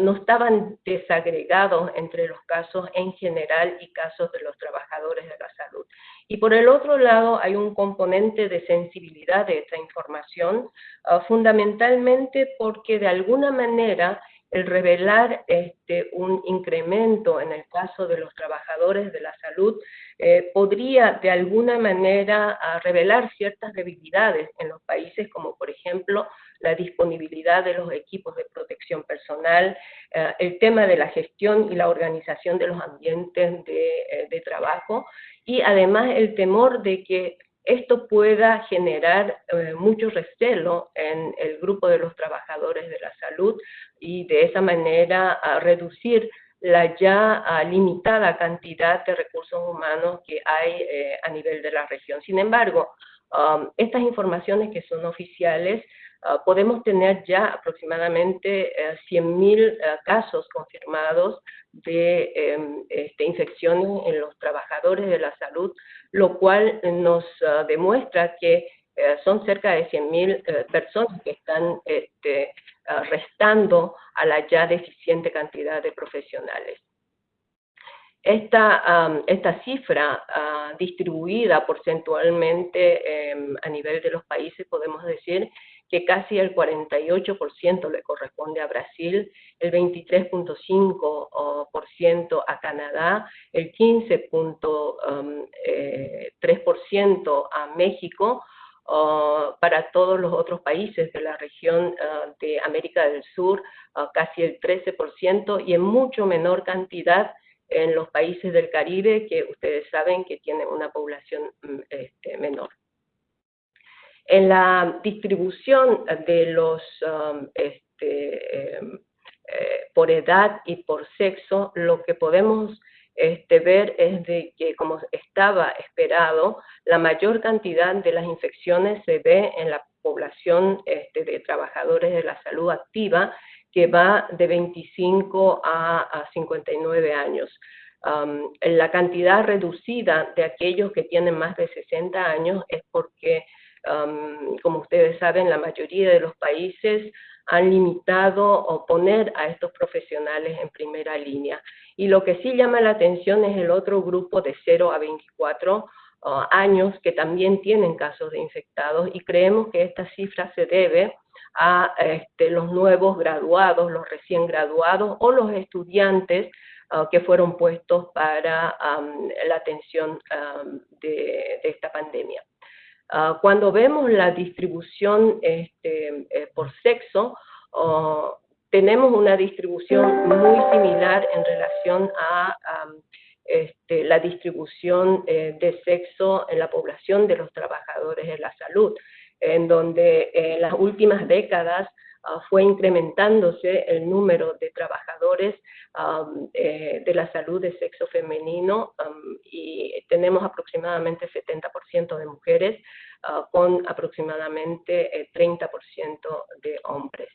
S1: no estaban desagregados entre los casos en general y casos de los trabajadores de la salud. Y por el otro lado, hay un componente de sensibilidad de esta información, ah, fundamentalmente porque de alguna manera el revelar este, un incremento en el caso de los trabajadores de la salud eh, podría de alguna manera ah, revelar ciertas debilidades en los países, como por ejemplo la disponibilidad de los equipos de protección personal, eh, el tema de la gestión y la organización de los ambientes de, eh, de trabajo y además el temor de que esto pueda generar eh, mucho recelo en el grupo de los trabajadores de la salud y de esa manera reducir la ya limitada cantidad de recursos humanos que hay eh, a nivel de la región. Sin embargo, um, estas informaciones que son oficiales, podemos tener ya aproximadamente 100.000 eh, casos confirmados de em, este, infecciones en los trabajadores de la salud, lo cual nos ah, demuestra que eh, son cerca de 100.000 eh, personas que están este, ah, restando a la ya deficiente cantidad de profesionales. Esta, esta cifra ah, distribuida porcentualmente em, a nivel de los países, podemos decir que casi el 48% le corresponde a Brasil, el 23.5% a Canadá, el 15.3% um, eh, a México, uh, para todos los otros países de la región uh, de América del Sur, uh, casi el 13%, y en mucho menor cantidad en los países del Caribe, que ustedes saben que tienen una población mm, este, menor. En la distribución de los um, este, em, eh, por edad y por sexo, lo que podemos este, ver es de que, como estaba esperado, la mayor cantidad de las infecciones se ve en la población este, de trabajadores de la salud activa, que va de 25 a, 59 años. Um, la cantidad reducida de aquellos que tienen más de 60 años es porque como ustedes saben, la mayoría de los países han limitado o poner a estos profesionales en primera línea. Y lo que sí llama la atención es el otro grupo de 0 a 24 uh, años que también tienen casos de infectados y creemos que esta cifra se debe a este, los nuevos graduados, los recién graduados o los estudiantes uh, que fueron puestos para la atención de esta pandemia. Ah, cuando vemos la distribución este, eh, por sexo, tenemos una distribución muy similar en relación a, este, la distribución eh, de sexo en la población de los trabajadores de la salud, en donde en las últimas décadas Ah, fue incrementándose el número de trabajadores eh, de la salud de sexo femenino y tenemos aproximadamente 70% de mujeres ah, con aproximadamente 30% eh, de hombres.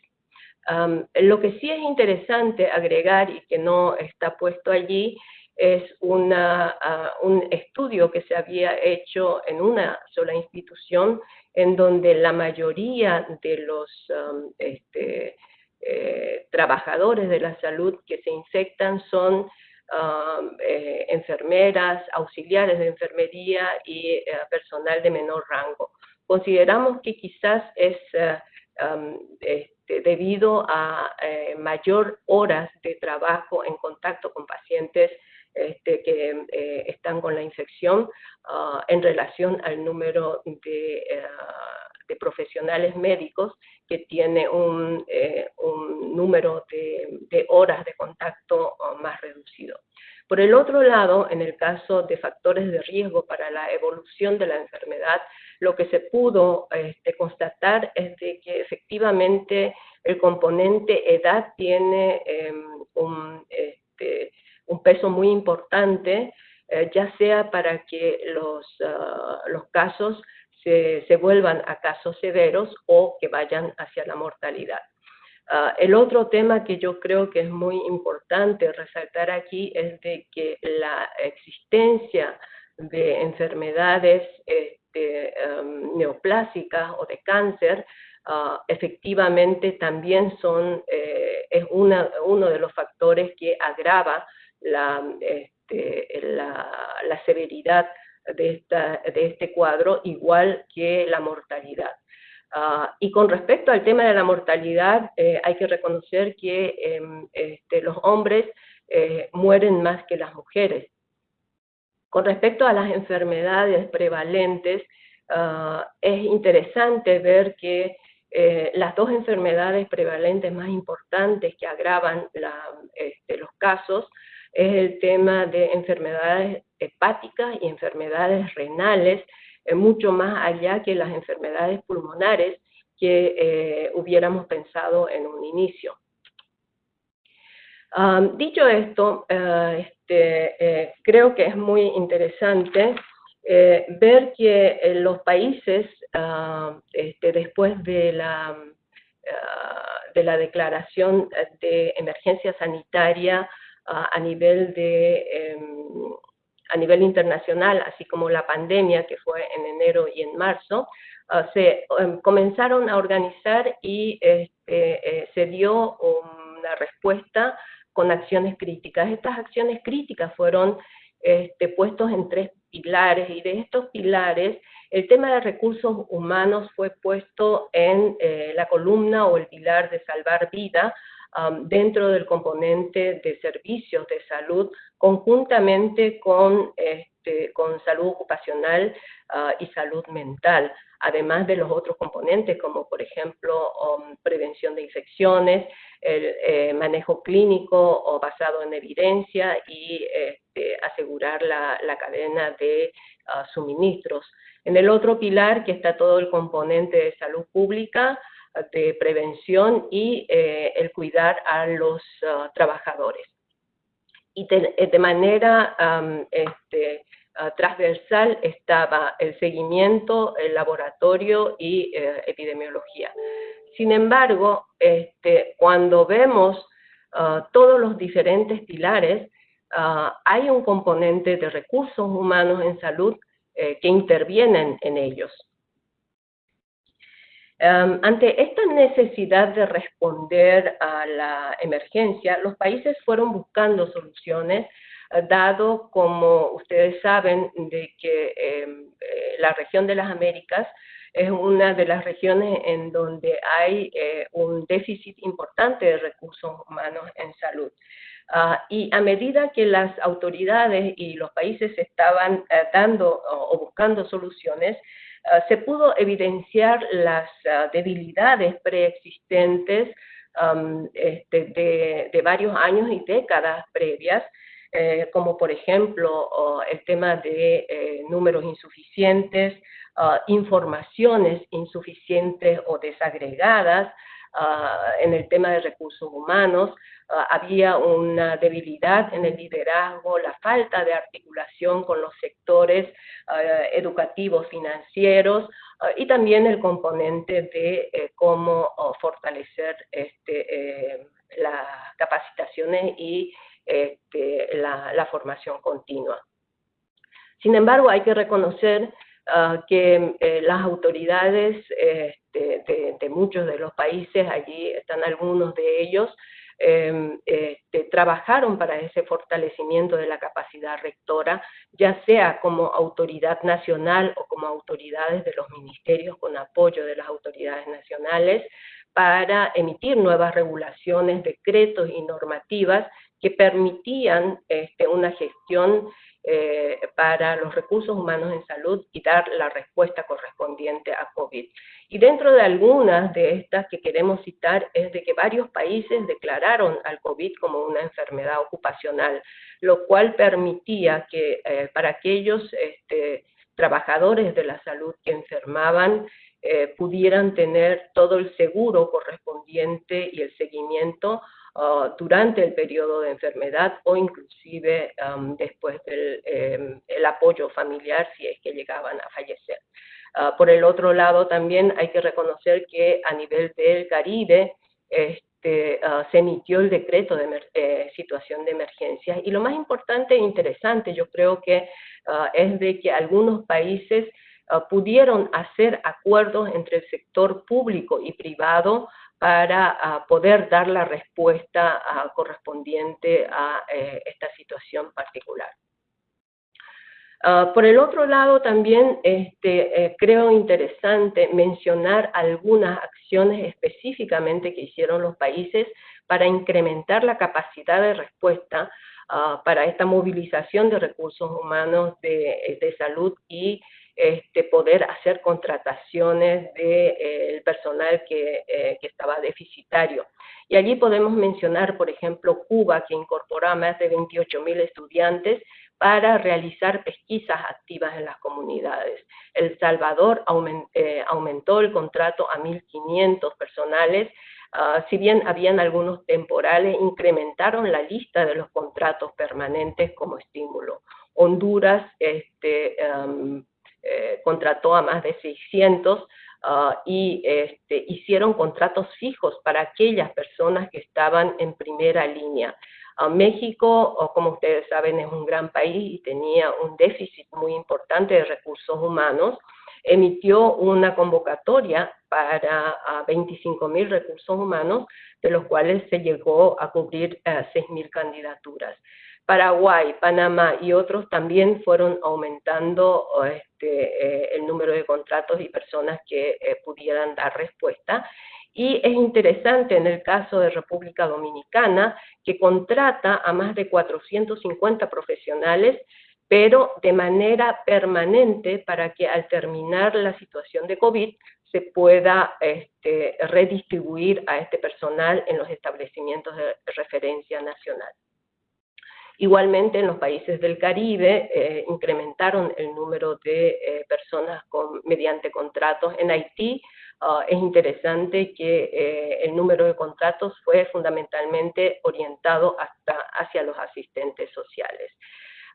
S1: lo que sí es interesante agregar y que no está puesto allí es una, un estudio que se había hecho en una sola institución en donde la mayoría de los um, este, eh, trabajadores de la salud que se infectan son um, eh, enfermeras, auxiliares de enfermería y eh, personal de menor rango. Consideramos que quizás es um, este, debido a mayor horas de trabajo en contacto con pacientes este, que eh, están con la infección ah, en relación al número de, eh, de profesionales médicos que tiene un, eh, número de, de, horas de contacto ah, más reducido. Por el otro lado, en el caso de factores de riesgo para la evolución de la enfermedad, lo que se pudo este, constatar es de que efectivamente el componente edad tiene em, un, este, un peso muy importante, eh, ya sea para que los, ah, casos se, vuelvan a casos severos o que vayan hacia la mortalidad. Uh, el otro tema que yo creo que es muy importante resaltar aquí es de que la existencia de enfermedades este, um, neoplásicas o de cáncer uh, efectivamente también son, eh, es una, uno de los factores que agrava la, este, la, la severidad de, esta, de, este cuadro, igual que la mortalidad. Uh, y con respecto al tema de la mortalidad, eh, hay que reconocer que eh, este, los hombres eh, mueren más que las mujeres. Con respecto a las enfermedades prevalentes, uh, es interesante ver que eh, las dos enfermedades prevalentes más importantes que agravan este, los casos es el tema de enfermedades hepáticas y enfermedades renales, eh, mucho más allá que las enfermedades pulmonares que eh, hubiéramos pensado en un inicio. Um, dicho esto, uh, este, eh, creo que es muy interesante eh, ver que en los países, uh, este, después de la, uh, de la declaración de emergencia sanitaria a nivel de em, a nivel internacional, así como la pandemia que fue en enero y en marzo, se um, comenzaron a organizar y este, eh, se dio una respuesta con acciones críticas. Estas acciones críticas fueron este, puestos en tres pilares y de estos pilares el tema de recursos humanos fue puesto en eh, la columna o el pilar de salvar vida, um, dentro del componente de servicios de salud, conjuntamente con, este, con salud ocupacional uh, y salud mental, además de los otros componentes, como por ejemplo um, prevención de infecciones, el eh, manejo clínico o basado en evidencia y este, asegurar la, cadena de uh, suministros. En el otro pilar, que está todo el componente de salud pública, de prevención y eh, el cuidar a los uh, trabajadores. Y eh, de manera este, uh, transversal estaba el seguimiento, el laboratorio y eh, epidemiología. Sin embargo, este, cuando vemos uh, todos los diferentes pilares, hay un componente de recursos humanos en salud que intervienen en ellos. Um, ante esta necesidad de responder a la emergencia, los países fueron buscando soluciones, uh, dado, como ustedes saben, de que um, eh, la región de las Américas es una de las regiones en donde hay eh, un déficit importante de recursos humanos en salud. Uh, y a medida que las autoridades y los países estaban dando o buscando soluciones, Ah, se pudo evidenciar las uh, debilidades preexistentes este, de, de, varios años y décadas previas, eh, como por ejemplo el tema de eh, números insuficientes, informaciones insuficientes o desagregadas, en el tema de recursos humanos, había una debilidad en el liderazgo, la falta de articulación con los sectores uh, educativos, financieros, y también el componente de eh, cómo fortalecer este, eh, las capacitaciones y este, la, formación continua. Sin embargo, hay que reconocer ah, que eh, las autoridades este, de, muchos de los países, allí están algunos de ellos, em, este, trabajaron para ese fortalecimiento de la capacidad rectora, ya sea como autoridad nacional o como autoridades de los ministerios con apoyo de las autoridades nacionales, para emitir nuevas regulaciones, decretos y normativas que permitían este, una gestión eh, para los recursos humanos en salud y dar la respuesta correspondiente a COVID. Y dentro de algunas de estas que queremos citar es de que varios países declararon al COVID como una enfermedad ocupacional, lo cual permitía que eh, para aquellos este, trabajadores de la salud que enfermaban eh, pudieran tener todo el seguro correspondiente y el seguimiento uh, durante el periodo de enfermedad o inclusive um, después del em, el apoyo familiar si es que llegaban a fallecer. Uh, por el otro lado, también hay que reconocer que a nivel del Caribe este, uh, se emitió el decreto de eh, situación de emergencia y lo más importante e interesante yo creo que es de que algunos países Ah, pudieron hacer acuerdos entre el sector público y privado para ah, poder dar la respuesta ah, correspondiente a eh, esta situación particular. por el otro lado, también este, eh, creo interesante mencionar algunas acciones específicamente que hicieron los países para incrementar la capacidad de respuesta para esta movilización de recursos humanos de, de salud y este, poder hacer contrataciones del de, eh, personal que, eh, que, estaba deficitario. Y allí podemos mencionar, por ejemplo, Cuba, que incorporó a más de 28 mil estudiantes para realizar pesquisas activas en las comunidades. El Salvador eh, aumentó el contrato a 1.500 personales, uh, si bien habían algunos temporales, incrementaron la lista de los contratos permanentes como estímulo. Honduras este, um, eh, contrató a más de 600 ah, y este, hicieron contratos fijos para aquellas personas que estaban en primera línea. Ah, México, como ustedes saben, es un gran país y tenía un déficit muy importante de recursos humanos. Emitió una convocatoria para 25 mil recursos humanos, de los cuales se llegó a cubrir 6 eh, mil candidaturas. Paraguay, Panamá y otros también fueron aumentando este, eh, el número de contratos y personas que eh, pudieran dar respuesta. Y es interesante en el caso de República Dominicana que contrata a más de 450 profesionales, pero de manera permanente para que al terminar la situación de COVID se pueda este, redistribuir a este personal en los establecimientos de referencia nacional. Igualmente, en los países del Caribe eh, incrementaron el número de eh, personas con, mediante contratos. En Haití ah, es interesante que eh, el número de contratos fue fundamentalmente orientado hasta hacia los asistentes sociales.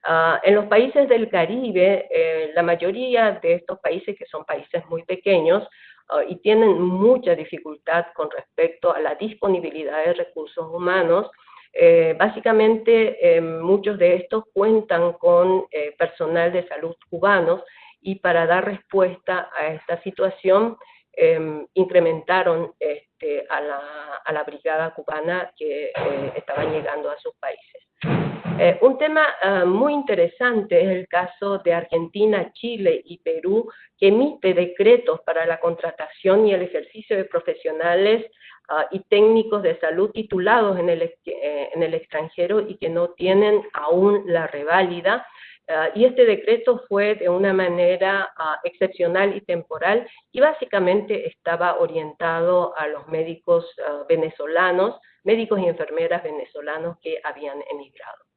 S1: Ah, en los países del Caribe, la mayoría de estos países, que son países muy pequeños, ah, y tienen mucha dificultad con respecto a la disponibilidad de recursos humanos, eh, básicamente, eh, muchos de estos cuentan con eh, personal de salud cubanos y para dar respuesta a esta situación incrementaron este, a, la, brigada cubana que estaban llegando a sus países. un tema muy interesante es el caso de Argentina, Chile y Perú, que emite decretos para la contratación y el ejercicio de profesionales Ah, y técnicos de salud titulados en el, eh, en el extranjero y que no tienen aún la reválida. Ah, y este decreto fue de una manera ah, excepcional y temporal y básicamente estaba orientado a los médicos venezolanos, médicos y enfermeras venezolanos que habían emigrado.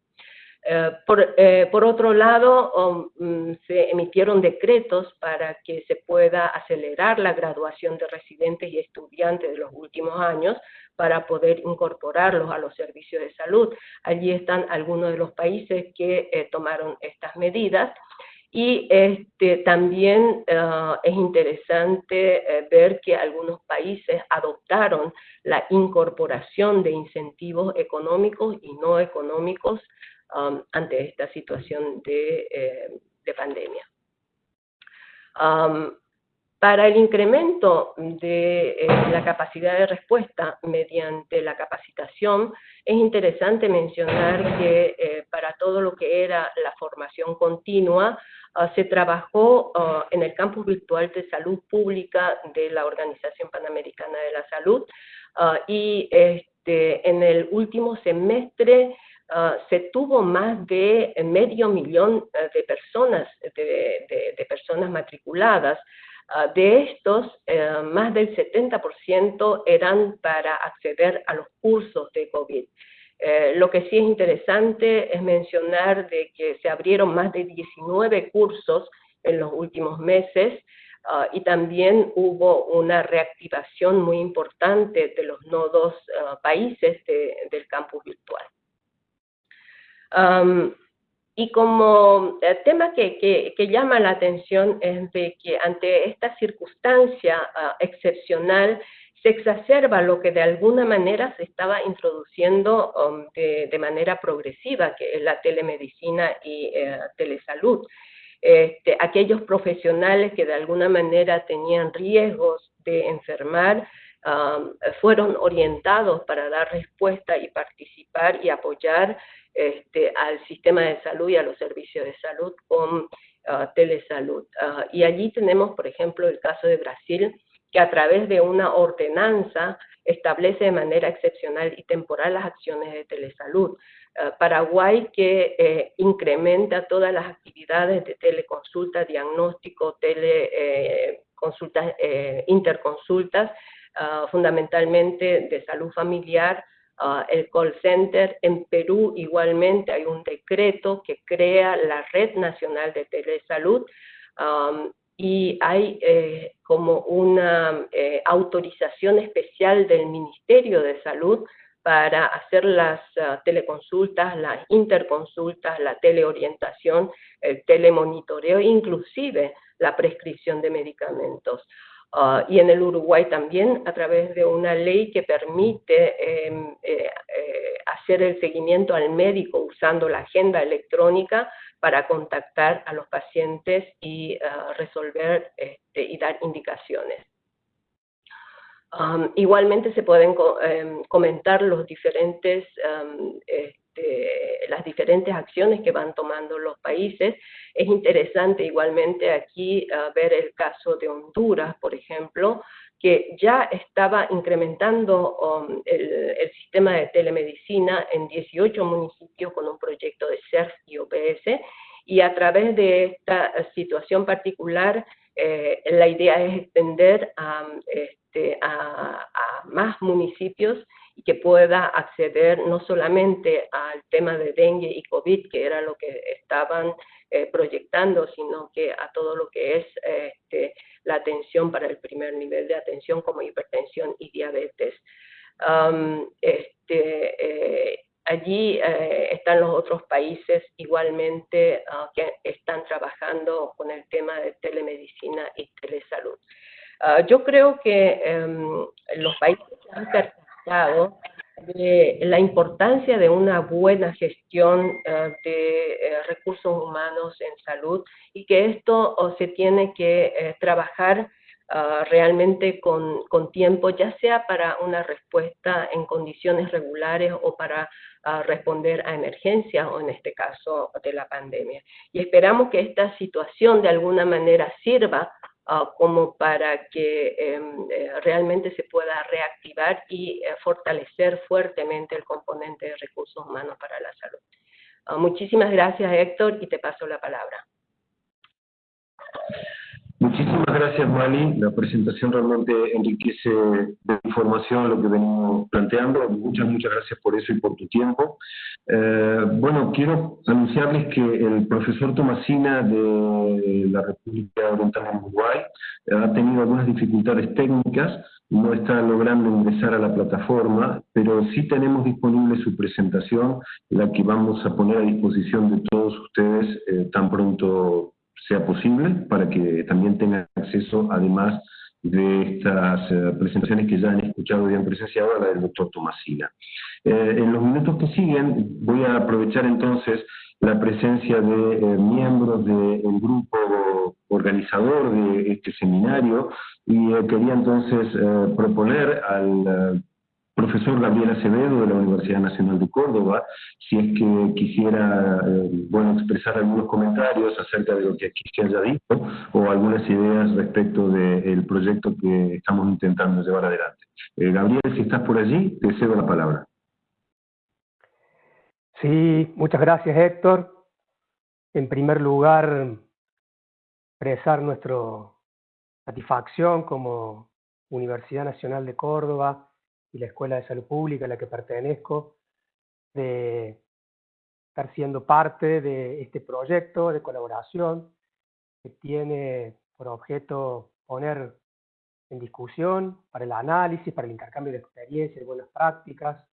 S1: Eh, por, eh, por, otro lado, mm, se emitieron decretos para que se pueda acelerar la graduación de residentes y estudiantes de los últimos años para poder incorporarlos a los servicios de salud. Allí están algunos de los países que eh, tomaron estas medidas. Y este, también es interesante ver que algunos países adoptaron la incorporación de incentivos económicos y no económicos um, ante esta situación de, eh, de pandemia. Um, para el incremento de eh, la capacidad de respuesta mediante la capacitación, es interesante mencionar que eh, para todo lo que era la formación continua, uh, se trabajó uh, en el campus virtual de salud pública de la Organización Panamericana de la Salud uh, y este, en el último semestre se tuvo más de medio millón de personas, de, personas matriculadas, Ah, de estos, eh, más del 70% eran para acceder a los cursos de COVID. Eh, lo que sí es interesante es mencionar de que se abrieron más de 19 cursos en los últimos meses uh, y también hubo una reactivación muy importante de los nodos países de, del campus virtual. Y como el tema que, llama la atención es de que ante esta circunstancia uh, excepcional se exacerba lo que de alguna manera se estaba introduciendo um, de, manera progresiva, que es la telemedicina y uh, telesalud. Este, aquellos profesionales que de alguna manera tenían riesgos de enfermar fueron orientados para dar respuesta y participar y apoyar este, al sistema de salud y a los servicios de salud con uh, telesalud. Uh, y allí tenemos, por ejemplo, el caso de Brasil, que a través de una ordenanza establece de manera excepcional y temporal las acciones de telesalud. Uh, Paraguay que eh, incrementa todas las actividades de teleconsulta, diagnóstico, teleconsultas, eh, eh, interconsultas, fundamentalmente de salud familiar, Uh, el call center. En Perú igualmente hay un decreto que crea la Red Nacional de Telesalud um, y hay eh, como una eh, autorización especial del Ministerio de Salud para hacer las uh, teleconsultas, las interconsultas, la teleorientación, el telemonitoreo, inclusive la prescripción de medicamentos. Uh, y en el Uruguay también a través de una ley que permite eh, eh, eh, hacer el seguimiento al médico usando la agenda electrónica para contactar a los pacientes y uh, resolver este, y dar indicaciones. Igualmente se pueden em, comentar los diferentes um, este, las diferentes acciones que van tomando los países. Es interesante igualmente aquí uh, ver el caso de Honduras, por ejemplo, que ya estaba incrementando um, el, el, sistema de telemedicina en 18 municipios con un proyecto de CERF y OPS, y a través de esta situación particular, eh, la idea es extender este, a, a más municipios y que pueda acceder no solamente al tema de dengue y COVID, que era lo que estaban eh, proyectando, sino que a todo lo que es este, la atención para el primer nivel de atención como hipertensión y diabetes. Um, este, eh, allí eh, están los otros países igualmente uh, que están trabajando con el tema de telemedicina y telesalud. Uh, yo creo que um, los países que han de la importancia de una buena gestión uh, de uh, recursos humanos en salud y que esto se tiene que trabajar realmente con, con, tiempo, ya sea para una respuesta en condiciones regulares o para responder a emergencias o en este caso de la pandemia. Y esperamos que esta situación de alguna manera sirva Uh, como para que um, eh, realmente se pueda reactivar y eh, fortalecer fuertemente el componente de recursos humanos para la salud. Uh, muchísimas gracias, Héctor, y te paso la palabra.
S2: Muchísimas gracias, Mali. La presentación realmente enriquece de información lo que venimos planteando. Muchas, muchas gracias por eso y por tu tiempo. Eh, bueno, quiero anunciarles que el profesor Tomasina de la República Oriental de Uruguay ha tenido algunas dificultades técnicas, no está logrando ingresar a la plataforma, pero sí tenemos disponible su presentación, la que vamos a poner a disposición de todos ustedes eh, tan pronto sea posible para que también tengan acceso, además de estas eh, presentaciones que ya han escuchado y han presenciado, la del doctor Tomasina. Eh, en los minutos que siguen voy a aprovechar entonces la presencia de eh, miembros del grupo organizador de este seminario y quería entonces proponer al profesor Gabriel Acevedo de la Universidad Nacional de Córdoba, si es que quisiera eh, bueno, expresar algunos comentarios acerca de lo que aquí se haya dicho o algunas ideas respecto del proyecto que estamos intentando llevar adelante. Eh, Gabriel, si estás por allí, te cedo la palabra.
S6: Sí, muchas gracias Héctor. En primer lugar, expresar nuestra satisfacción como Universidad Nacional de Córdoba y la Escuela de Salud Pública a la que pertenezco, de estar siendo parte de este proyecto de colaboración que tiene por objeto poner en discusión para el análisis, para el intercambio de experiencias, de buenas prácticas,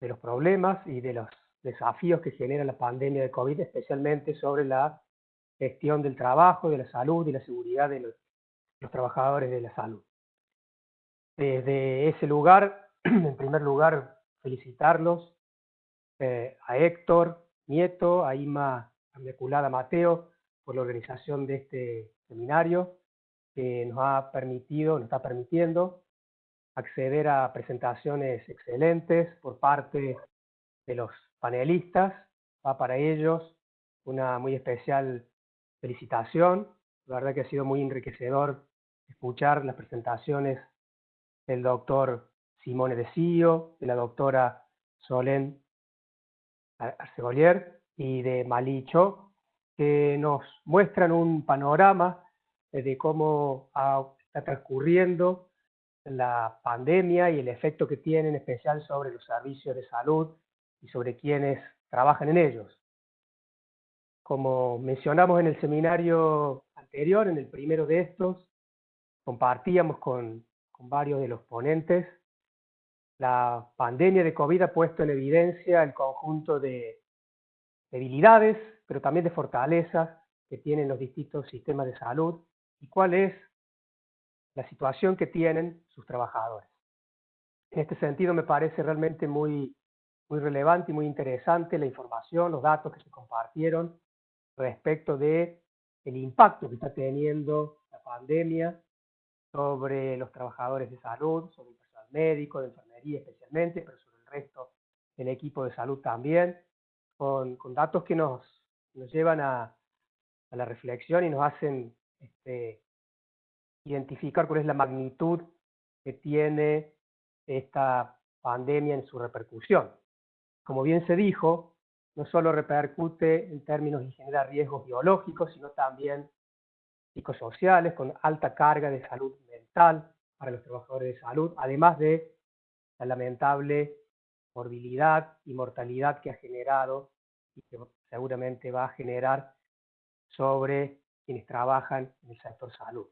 S6: de los problemas y de los desafíos que genera la pandemia de COVID, especialmente sobre la gestión del trabajo, de la salud y la seguridad de los trabajadores de la salud. Desde ese lugar, en primer lugar, felicitarlos eh, a Héctor Nieto, a Ima Inmaculada Mateo, por la organización de este seminario, que nos ha permitido, nos está permitiendo acceder a presentaciones excelentes por parte de los panelistas. Va para ellos una muy especial felicitación. La verdad que ha sido muy enriquecedor escuchar las presentaciones del doctor Simone De Sio, de la doctora Solén Arcegolier y de Malicho, que nos muestran un panorama de cómo está transcurriendo la pandemia y el efecto que tiene en especial sobre los servicios de salud y sobre quienes trabajan en ellos. Como mencionamos en el seminario anterior, en el primero de estos, compartíamos con varios de los ponentes. La pandemia de COVID ha puesto en evidencia el conjunto de debilidades, pero también de fortalezas que tienen los distintos sistemas de salud y cuál es la situación que tienen sus trabajadores. En este sentido me parece realmente muy, muy relevante y muy interesante la información, los datos que se compartieron respecto de el impacto que está teniendo la pandemia sobre los trabajadores de salud, sobre el personal médico, de enfermería especialmente, pero sobre el resto del equipo de salud también, con, datos que nos, nos llevan a, la reflexión y nos hacen este, identificar cuál es la magnitud que tiene esta pandemia en su repercusión. Como bien se dijo, no solo repercute en términos y genera riesgos biológicos, sino también psicosociales con alta carga de salud mental para los trabajadores de salud, además de la lamentable morbilidad y mortalidad que ha generado y que seguramente va a generar sobre quienes trabajan en el sector salud.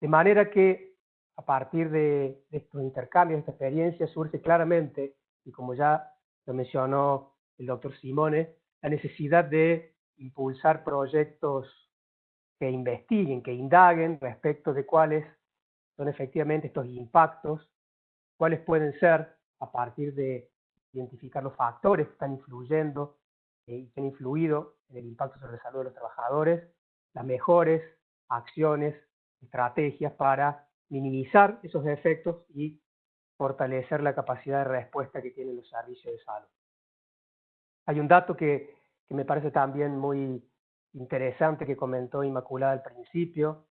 S6: De manera que a partir de, estos intercambios, de esta experiencia, surge claramente, y como ya lo mencionó el doctor Simone, la necesidad de impulsar proyectos que investiguen, que indaguen respecto de cuáles son efectivamente estos impactos, cuáles pueden ser a partir de identificar los factores que están influyendo eh, y que han influido en el impacto sobre la salud de los trabajadores, las mejores acciones, estrategias para minimizar esos efectos y fortalecer la capacidad de respuesta que tienen los servicios de salud. Hay un dato que, que me parece también muy interesante que comentó Inmaculada al principio,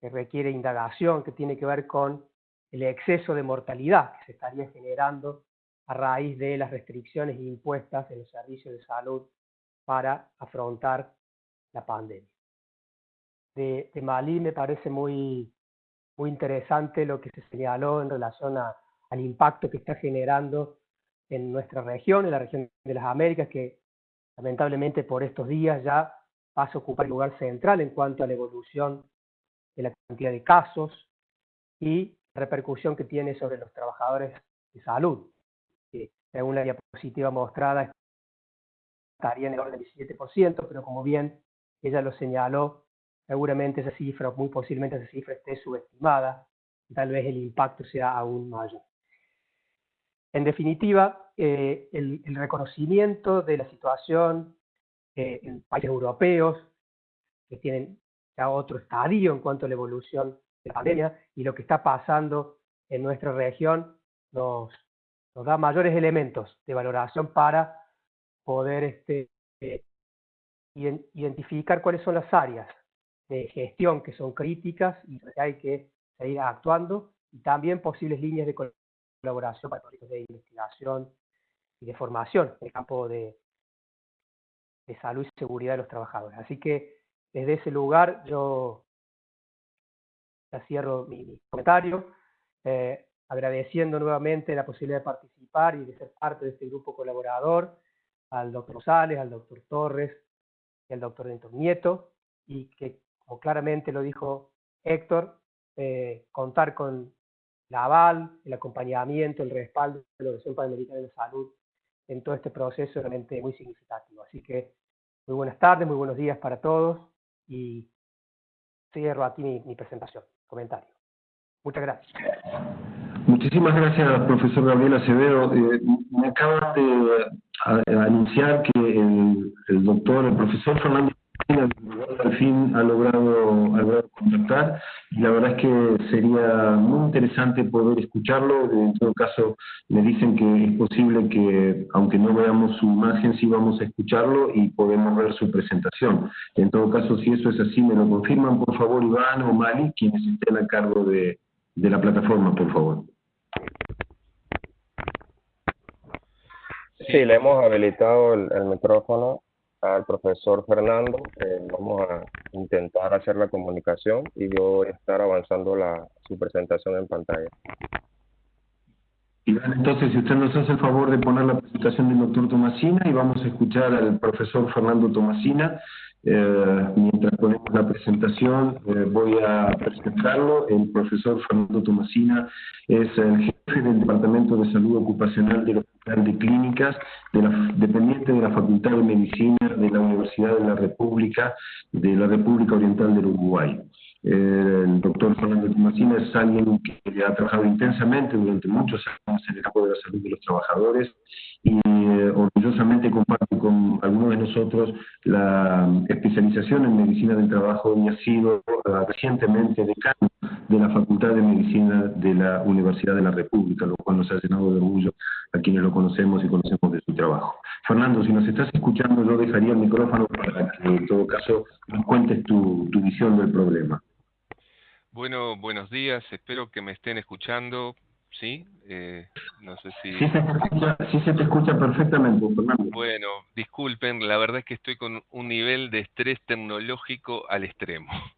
S6: que requiere indagación, que tiene que ver con el exceso de mortalidad que se estaría generando a raíz de las restricciones impuestas en los servicios de salud para afrontar la pandemia. De, de Malí me parece muy, muy interesante lo que se señaló en relación al impacto que está generando en nuestra región, en la región de las Américas, que lamentablemente por estos días ya pasa a ocupar el lugar central en cuanto a la evolución de la cantidad de casos y repercusión que tiene sobre los trabajadores de salud, que según la diapositiva mostrada estaría en el orden del 17%, pero como bien ella lo señaló, seguramente esa cifra, muy posiblemente esa cifra esté subestimada, tal vez el impacto sea aún mayor. En definitiva, eh, el, reconocimiento de la situación eh, en países europeos que tienen ya otro estadio en cuanto a la evolución de la pandemia y lo que está pasando en nuestra región nos, da mayores elementos de valoración para poder este, identificar cuáles son las áreas de gestión que son críticas y que hay que seguir actuando y también posibles líneas de colaboración para proyectos de investigación y de formación en el campo de, de salud y seguridad de los trabajadores. Así que desde ese lugar yo cierro mi, comentario, eh, agradeciendo nuevamente la posibilidad de participar y de ser parte de este grupo colaborador, al doctor Rosales, al doctor Torres y al doctor Denton Nieto, y que, como claramente lo dijo Héctor, eh, contar con la aval, el acompañamiento, el respaldo de la Organización Panamericana de Salud en todo este proceso realmente muy significativo. Así que muy buenas tardes, muy buenos días para todos y cierro aquí mi, presentación, comentario. Muchas gracias.
S2: Muchísimas gracias, profesor Gabriel Acevedo. Eh, me acaba de anunciar que el, el doctor, el profesor Fernando al fin ha logrado, ha logrado contactar y la verdad es que sería muy interesante poder escucharlo. En todo caso, me dicen que es posible que, aunque no veamos su imagen, sí vamos a escucharlo y podemos ver su presentación. En todo caso, si eso es así, me lo confirman, por favor, Iván o Mali, quienes estén a cargo de, de la plataforma, por favor.
S7: Sí, le hemos habilitado el micrófono al profesor Fernando. vamos a intentar hacer la comunicación y yo estar avanzando la, su presentación en pantalla.
S2: Entonces, si usted nos hace el favor de poner la presentación del doctor Tomasina y vamos a escuchar al profesor Fernando Tomasina. Eh, mientras ponemos la presentación, eh, voy a presentarlo. El profesor Fernando Tomasina es el jefe del Departamento de Salud Ocupacional del Hospital de Clínicas, de la, dependiente de la Facultad de Medicina de la Universidad de la República, de la República Oriental del Uruguay. El doctor Fernando Tomasina es alguien que ha trabajado intensamente durante muchos años en el campo de la salud de los trabajadores y eh, orgullosamente comparte con algunos de nosotros la especialización en medicina del trabajo y ha sido eh, recientemente decano de la Facultad de Medicina de la Universidad de la República, lo cual nos ha llenado de orgullo a quienes lo conocemos y conocemos de su trabajo. Fernando, si nos estás escuchando, yo dejaría el micrófono para que en todo caso nos cuentes tu, tu visión del problema.
S8: Bueno, buenos días, espero que me estén escuchando, ¿sí? Eh, no sé si...
S2: Sí se, te escucha, sí se te escucha perfectamente, Fernando.
S8: Bueno, disculpen, la verdad es que estoy con un nivel de estrés tecnológico al extremo.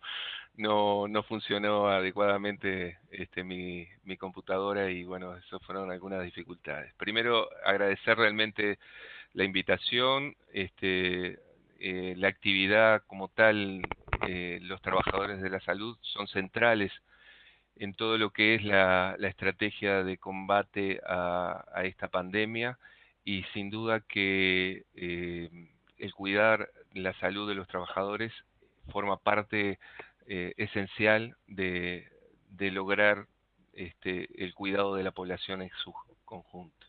S8: No, no funcionó adecuadamente este, mi, mi computadora y bueno, eso fueron algunas dificultades. Primero, agradecer realmente la invitación, este, eh, la actividad como tal eh, los trabajadores de la salud son centrales en todo lo que es la, estrategia de combate a, esta pandemia y sin duda que eh, el cuidar la salud de los trabajadores forma parte eh, esencial de, lograr este, el cuidado de la población en su conjunto.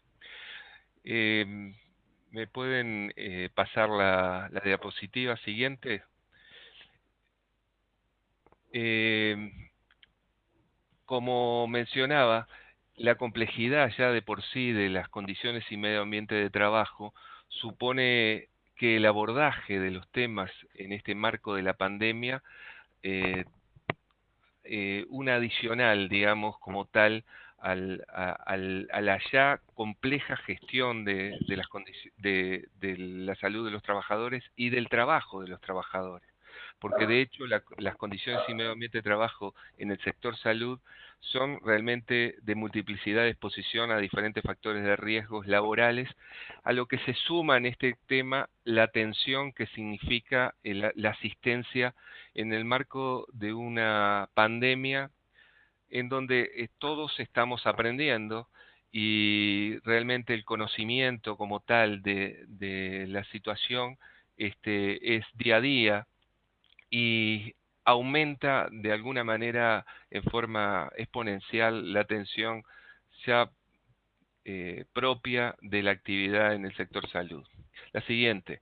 S8: ¿Me pueden pasar la diapositiva siguiente? Eh, como mencionaba, la complejidad ya de por sí de las condiciones y medio ambiente de trabajo supone que el abordaje de los temas en este marco de la pandemia, eh, eh, adicional, digamos, como tal, al, a, la ya compleja gestión de, las de, de la salud de los trabajadores y del trabajo de los trabajadores. Porque de hecho las condiciones y medio ambiente de trabajo en el sector salud son realmente de multiplicidad de exposición a diferentes factores de riesgos laborales, a lo que se suma en este tema la atención que significa la asistencia en el marco de una pandemia en donde eh, todos estamos aprendiendo y realmente el conocimiento como tal de, la situación este, es día a día y aumenta de alguna manera en forma exponencial la tensión ya eh, propia de la actividad en el sector salud. La siguiente.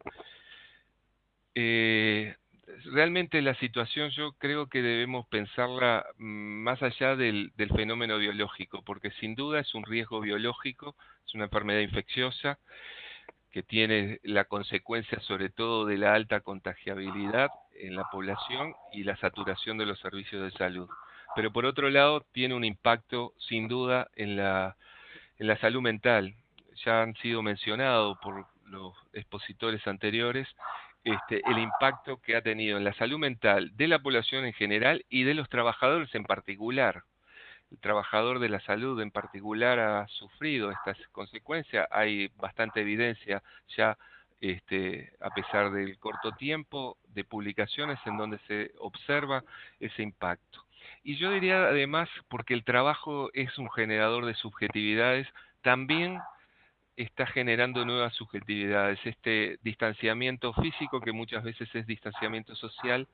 S8: Eh, realmente la situación yo creo que debemos pensarla mm, más allá del, del, fenómeno biológico, porque sin duda es un riesgo biológico, es una enfermedad infecciosa que tiene la consecuencia sobre todo de la alta contagiabilidad en la población y la saturación de los servicios de salud. Pero por otro lado tiene un impacto sin duda en la, en la salud mental. Ya han sido mencionados por los expositores anteriores este, el impacto que ha tenido en la salud mental de la población en general y de los trabajadores en particular. El trabajador de la salud en particular ha sufrido estas consecuencias. Hay bastante evidencia ya, este, a pesar del corto tiempo, de publicaciones en donde se observa ese impacto. Y yo diría además, porque el trabajo es un generador de subjetividades, también está generando nuevas subjetividades. Este distanciamiento físico, que muchas veces es distanciamiento social,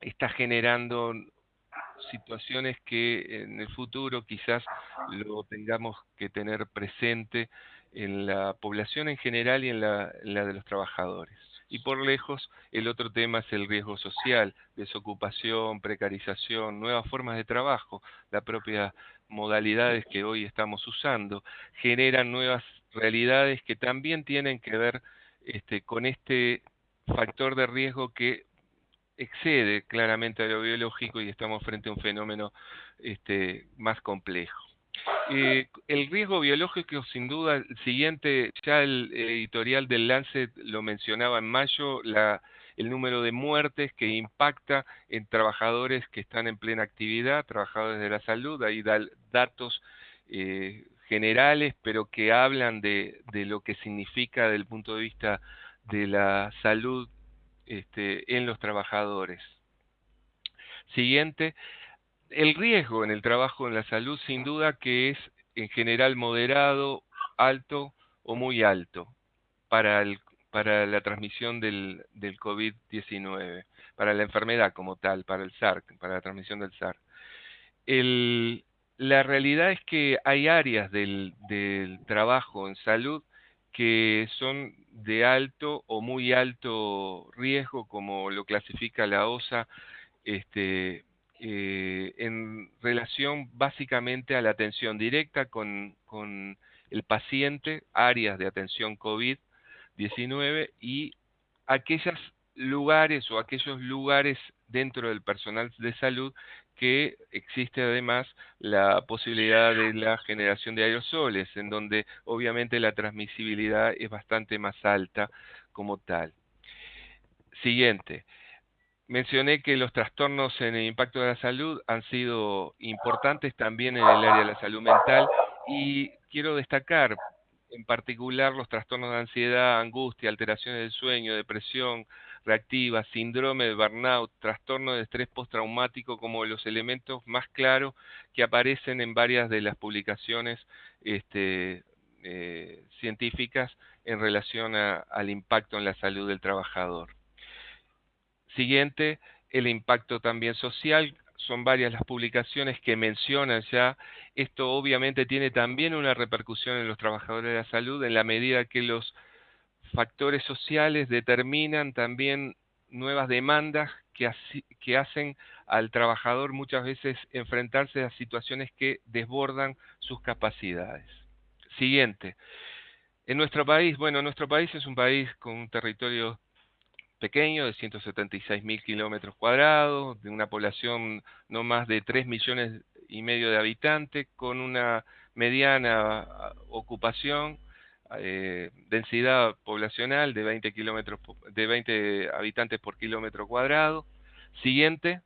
S8: está generando situaciones que en el futuro quizás lo tengamos que tener presente en la población en general y en la, en la de los trabajadores. Y por lejos, el otro tema es el riesgo social, desocupación, precarización, nuevas formas de trabajo, las propias modalidades que hoy estamos usando, generan nuevas realidades que también tienen que ver este, con este factor de riesgo que excede claramente a lo biológico y estamos frente a un fenómeno este, más complejo. Eh, el riesgo biológico, sin duda, el siguiente, ya el editorial del Lancet lo mencionaba en mayo, la, el número de muertes que impacta en trabajadores que están en plena actividad, trabajadores de la salud, hay datos eh, generales, pero que hablan de, de, lo que significa desde el punto de vista de la salud este, en los trabajadores. Siguiente, el riesgo en el trabajo en la salud sin duda que es en general moderado, alto o muy alto para, el, para la transmisión del, del COVID-19, para la enfermedad como tal, para el SARS, para la transmisión del SARS. La realidad es que hay áreas del, trabajo en salud que son de alto o muy alto riesgo, como lo clasifica la OSA, este, eh, en relación básicamente a la atención directa con, con el paciente, áreas de atención COVID-19 y aquellos lugares o aquellos lugares dentro del personal de salud que existe además la posibilidad de la generación de aerosoles, en donde obviamente la transmisibilidad es bastante más alta como tal. Siguiente. Mencioné que los trastornos en el impacto de la salud han sido importantes también en el área de la salud mental y quiero destacar en particular los trastornos de ansiedad, angustia, alteraciones del sueño, depresión, reactiva, síndrome de burnout, trastorno de estrés postraumático como los elementos más claros que aparecen en varias de las publicaciones este, eh, científicas en relación al impacto en la salud del trabajador. Siguiente, el impacto también social. Son varias las publicaciones que mencionan ya. Esto obviamente tiene también una repercusión en los trabajadores de la salud en la medida que los factores sociales determinan también nuevas demandas que, que, hacen al trabajador muchas veces enfrentarse a situaciones que desbordan sus capacidades. Siguiente. En nuestro país, bueno, nuestro país es un país con un territorio pequeño de 176 mil kilómetros cuadrados, de una población no más de 3 millones y medio de habitantes, con una mediana ocupación eh, densidad poblacional de 20, kilómetros, de 20 habitantes por kilómetro cuadrado. Siguiente.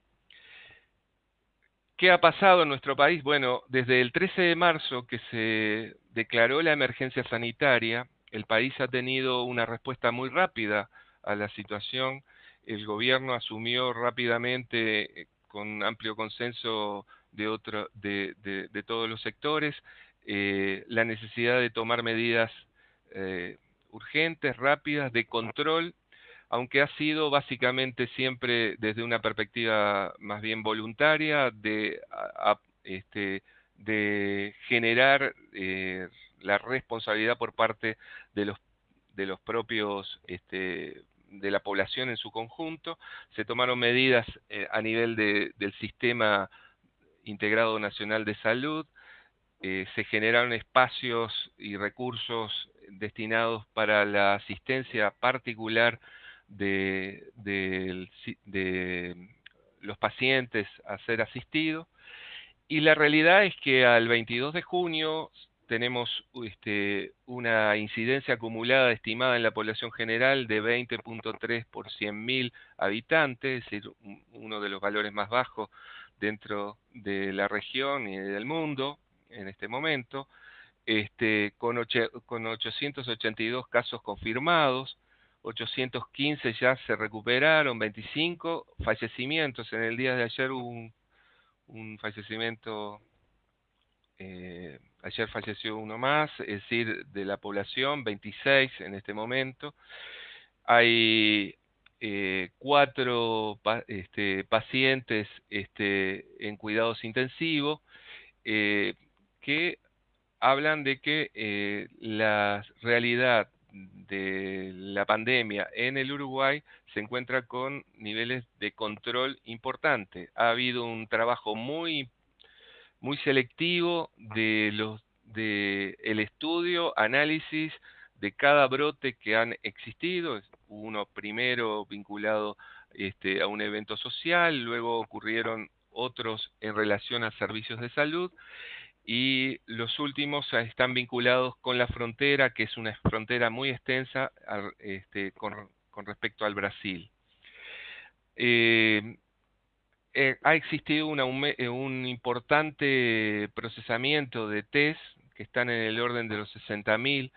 S8: ¿Qué ha pasado en nuestro país? Bueno, desde el 13 de marzo que se declaró la emergencia sanitaria, el país ha tenido una respuesta muy rápida a la situación. El gobierno asumió rápidamente, eh, con amplio consenso de, otro, de, de, todos los sectores, eh, la necesidad de tomar medidas eh, urgentes, rápidas, de control, aunque ha sido básicamente siempre desde una perspectiva más bien voluntaria de, este, de generar eh, la responsabilidad por parte de los, de los propios, este, de la población en su conjunto. Se tomaron medidas eh, a nivel del sistema integrado nacional de salud, eh, se generaron espacios y recursos destinados para la asistencia particular de, los pacientes a ser asistidos. Y la realidad es que al 22 de junio tenemos este, una incidencia acumulada estimada en la población general de 20.3 por 100.000 habitantes, es decir, uno de los valores más bajos dentro de la región y del mundo en este momento, este, con, con 882 casos confirmados, 815 ya se recuperaron, 25 fallecimientos. En el día de ayer hubo un, un fallecimiento, eh, ayer falleció uno más, es decir, de la población, 26 en este momento. Hay eh, cuatro este, pacientes este, en cuidados intensivos eh, que hablan de que eh, la realidad de la pandemia en el Uruguay se encuentra con niveles de control importante. Ha habido un trabajo muy, muy selectivo de los de el estudio, análisis de cada brote que han existido, uno primero vinculado este, a un evento social, luego ocurrieron otros en relación a servicios de salud y los últimos están vinculados con la frontera, que es una frontera muy extensa este, con, respecto al Brasil. Eh, eh, ha existido eh, un importante procesamiento de test que están en el orden de los 60.000,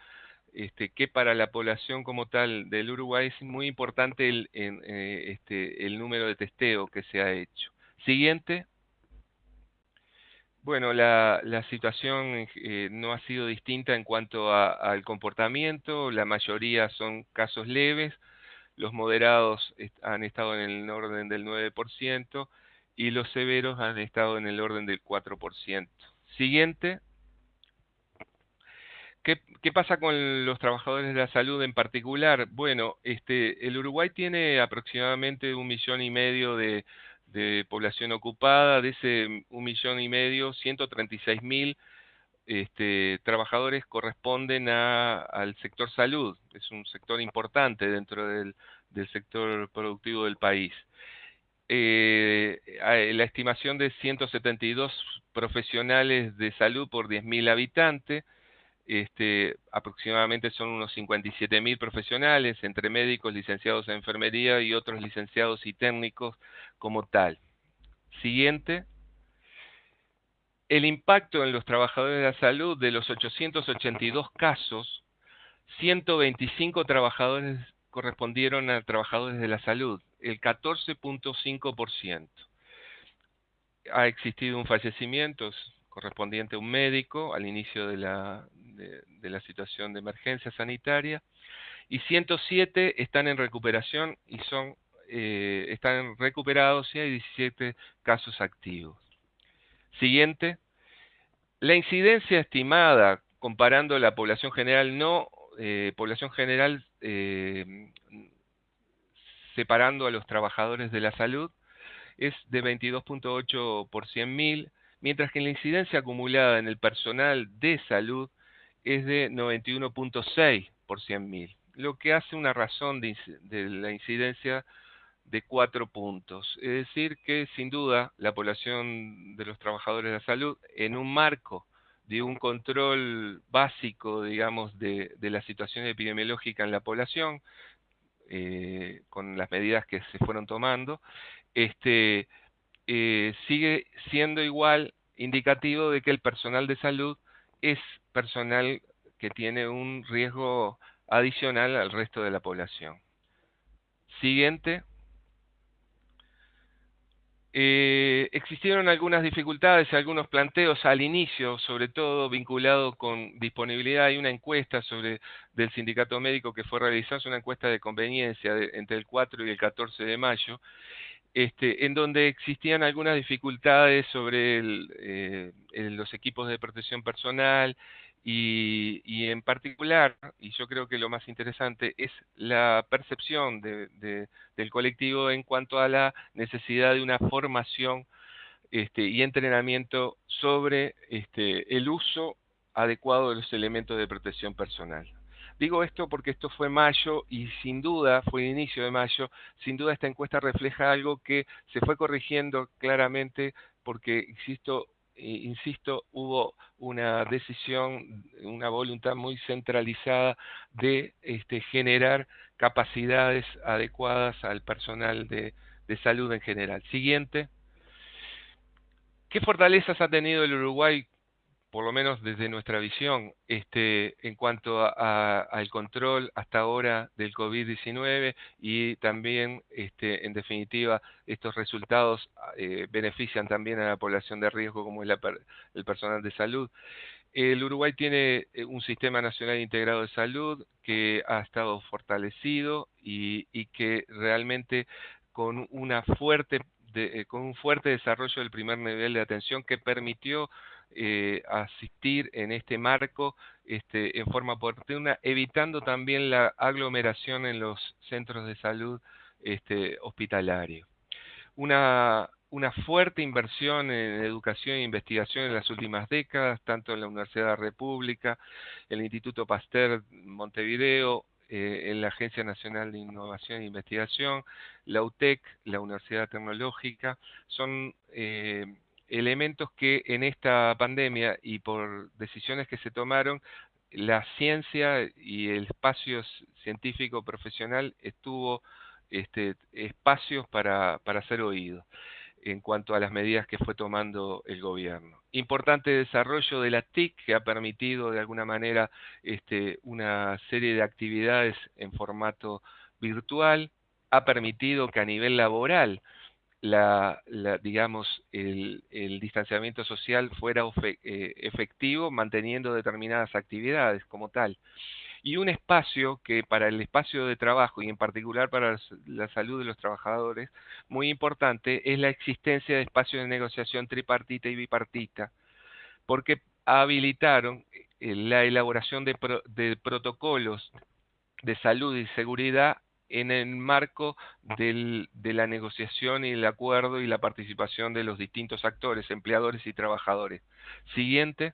S8: este, que para la población como tal del Uruguay es muy importante el, este, el número de testeo que se ha hecho. Siguiente. Bueno, la, situación eh, no ha sido distinta en cuanto al comportamiento, la mayoría son casos leves, los moderados han estado en el orden del 9% y los severos han estado en el orden del 4%. Siguiente. ¿Qué, ¿Qué, pasa con los trabajadores de la salud en particular? Bueno, este, el Uruguay tiene aproximadamente un millón y medio de, población ocupada, de ese un millón y medio, 136 mil este, trabajadores corresponden a, al sector salud, es un sector importante dentro del sector productivo del país. Eh, la estimación de 172 profesionales de salud por 10.000 habitantes, este, aproximadamente son unos 57 mil profesionales, entre médicos, licenciados en enfermería y otros licenciados y técnicos como tal. Siguiente. El impacto en los trabajadores de la salud de los 882 casos, 125 trabajadores correspondieron a trabajadores de la salud, el 14.5%. Ha existido un fallecimiento, correspondiente a un médico al inicio de la, de, la situación de emergencia sanitaria y 107 están en recuperación y son eh, están recuperados y hay 17 casos activos. Siguiente. La incidencia estimada comparando la población general no eh, población general eh, separando a los trabajadores de la salud es de 22.8 por 100.000 mientras que la incidencia acumulada en el personal de salud es de 91.6 por 100.000, lo que hace una razón de, la incidencia de cuatro puntos. Es decir, que sin duda la población de los trabajadores de la salud, en un marco de un control básico, digamos, de, la situación epidemiológica en la población, eh, con las medidas que se fueron tomando, este, eh, sigue siendo igual indicativo de que el personal de salud es personal que tiene un riesgo adicional al resto de la población. Siguiente. Eh, existieron algunas dificultades, algunos planteos al inicio, sobre todo vinculados con disponibilidad. Hay una encuesta sobre del sindicato médico que fue realizada, una encuesta de conveniencia entre el 4 y el 14 de mayo, este, en donde existían algunas dificultades sobre eh, los equipos de protección personal, y, en particular, y yo creo que lo más interesante, es la percepción del colectivo en cuanto a la necesidad de una formación este, y entrenamiento sobre este, el uso adecuado de los elementos de protección personal. Digo esto porque esto fue mayo y sin duda, fue el inicio de mayo, sin duda esta encuesta refleja algo que se fue corrigiendo claramente porque, insisto, insisto, hubo una decisión, una voluntad muy centralizada de este, generar capacidades adecuadas al personal de, de salud en general. Siguiente. ¿Qué fortalezas ha tenido el Uruguay por lo menos desde nuestra visión, este, en cuanto al control hasta ahora del COVID-19 y también, este, en definitiva, estos resultados eh, benefician también a la población de riesgo como es el personal de salud. El Uruguay tiene eh, un sistema nacional integrado de salud que ha estado fortalecido y, que realmente con una fuerte eh, con un fuerte desarrollo del primer nivel de atención que permitió eh, asistir en este marco este, en forma oportuna, evitando también la aglomeración en los centros de salud este, hospitalarios. Una, una fuerte inversión en educación e investigación en las últimas décadas, tanto en la Universidad de la República, el Instituto Pasteur Montevideo, eh, en la Agencia Nacional de Innovación e Investigación, la UTEC, la Universidad Tecnológica, son eh, elementos que en esta pandemia y por decisiones que se tomaron, la ciencia y el espacio científico profesional estuvo este, espacios para, para ser oído en cuanto a las medidas que fue tomando el gobierno. Importante desarrollo de la TIC que ha permitido de alguna manera este, una serie de actividades en formato virtual, ha permitido que a nivel laboral la, digamos, el, distanciamiento social fuera eh, efectivo, manteniendo determinadas actividades como tal. Y un espacio que para el espacio de trabajo y en particular para la salud de los trabajadores, muy importante, es la existencia de espacios de negociación tripartita y bipartita, porque habilitaron eh, la elaboración de, de protocolos de salud y seguridad en el marco de la negociación y el acuerdo y la participación de los distintos actores, empleadores y trabajadores. Siguiente,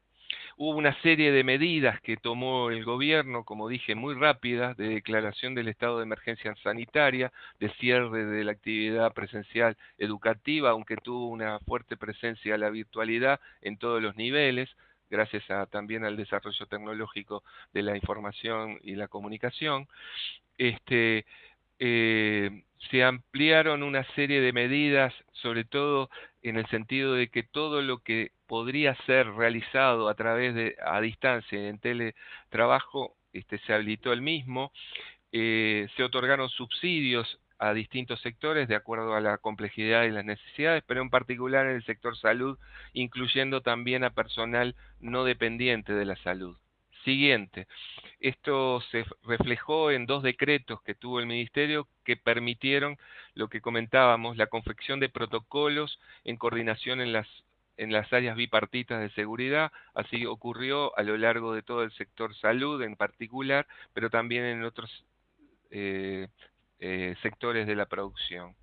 S8: hubo una serie de medidas que tomó el gobierno, como dije, muy rápidas, de declaración del estado de emergencia sanitaria, de cierre de la actividad presencial educativa, aunque tuvo una fuerte presencia la virtualidad en todos los niveles, gracias también al desarrollo tecnológico de la información y la comunicación este, eh, se ampliaron una serie de medidas, sobre todo en el sentido de que todo lo que podría ser realizado a través de a distancia en teletrabajo este, se habilitó el mismo, eh, se otorgaron subsidios a distintos sectores de acuerdo a la complejidad y las necesidades, pero en particular en el sector salud, incluyendo también a personal no dependiente de la salud. Siguiente, esto se reflejó en dos decretos que tuvo el Ministerio que permitieron lo que comentábamos, la confección de protocolos en coordinación en las, en las áreas bipartitas de seguridad. Así ocurrió a lo largo de todo el sector salud en particular, pero también en otros eh, eh, sectores de la producción.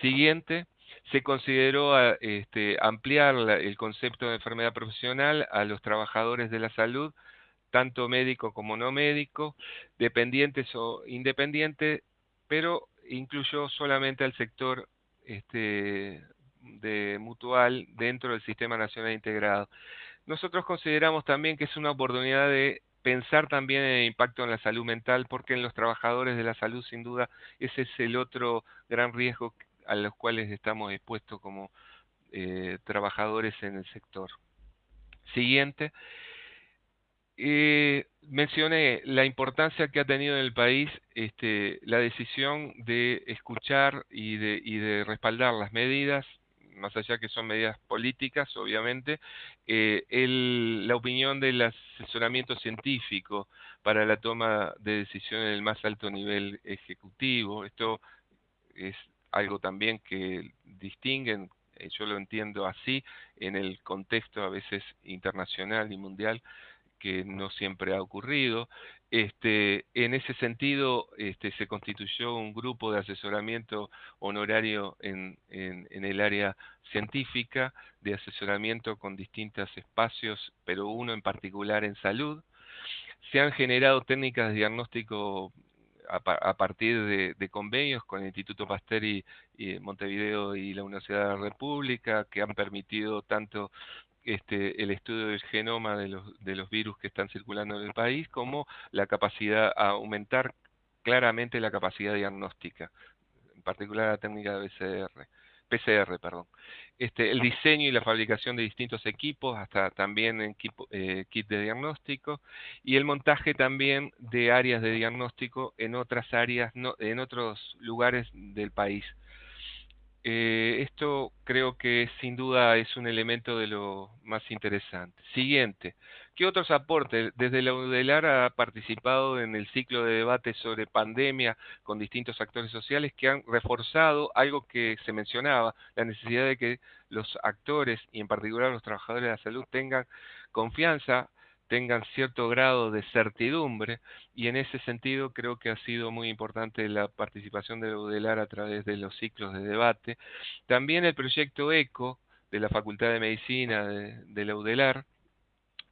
S8: Siguiente, se consideró este, ampliar el concepto de enfermedad profesional a los trabajadores de la salud tanto médico como no médico, dependientes o independientes, pero incluyó solamente al sector este, de mutual dentro del Sistema Nacional Integrado. Nosotros consideramos también que es una oportunidad de pensar también en el impacto en la salud mental, porque en los trabajadores de la salud, sin duda, ese es el otro gran riesgo a los cuales estamos expuestos como eh, trabajadores en el sector. Siguiente. eh, mencioné la importancia que ha tenido en el país este, la decisión de escuchar y de, y de respaldar las medidas más allá que son medidas políticas, obviamente, eh, el, la opinión del asesoramiento científico para la toma de decisiones en el más alto nivel ejecutivo. Esto es algo también que distinguen, eh, yo lo entiendo así, en el contexto a veces internacional y mundial, que no siempre ha ocurrido. Este, en ese sentido, este, se constituyó un grupo de asesoramiento honorario en, en, el área científica, de asesoramiento con distintos espacios, pero uno en particular en salud. Se han generado técnicas de diagnóstico a, partir de, convenios con el Instituto Pasteur y, y, Montevideo y la Universidad de la República, que han permitido tanto este, el estudio del genoma de los, de los virus que están circulando en el país, como la capacidad, a aumentar claramente la capacidad diagnóstica, en particular la técnica de PCR, PCR. Perdón. Este, el diseño y la fabricación de distintos equipos, hasta también en equipo, eh, kit de diagnóstico, y el montaje también de áreas de diagnóstico en otras áreas, no, en otros lugares del país. Eh, esto creo que sin duda es un elemento de lo más interesante. Siguiente, ¿qué otros aportes? Desde la UDELAR ha participado en el ciclo de debate sobre pandemia con distintos actores sociales que han reforzado algo que se mencionaba, la necesidad de que los actores y en particular los trabajadores de la salud tengan confianza tengan cierto grado de certidumbre y en ese sentido creo que ha sido muy importante la participación de UDELAR a través de los ciclos de debate. También el proyecto ECO de la Facultad de Medicina de, la UDELAR,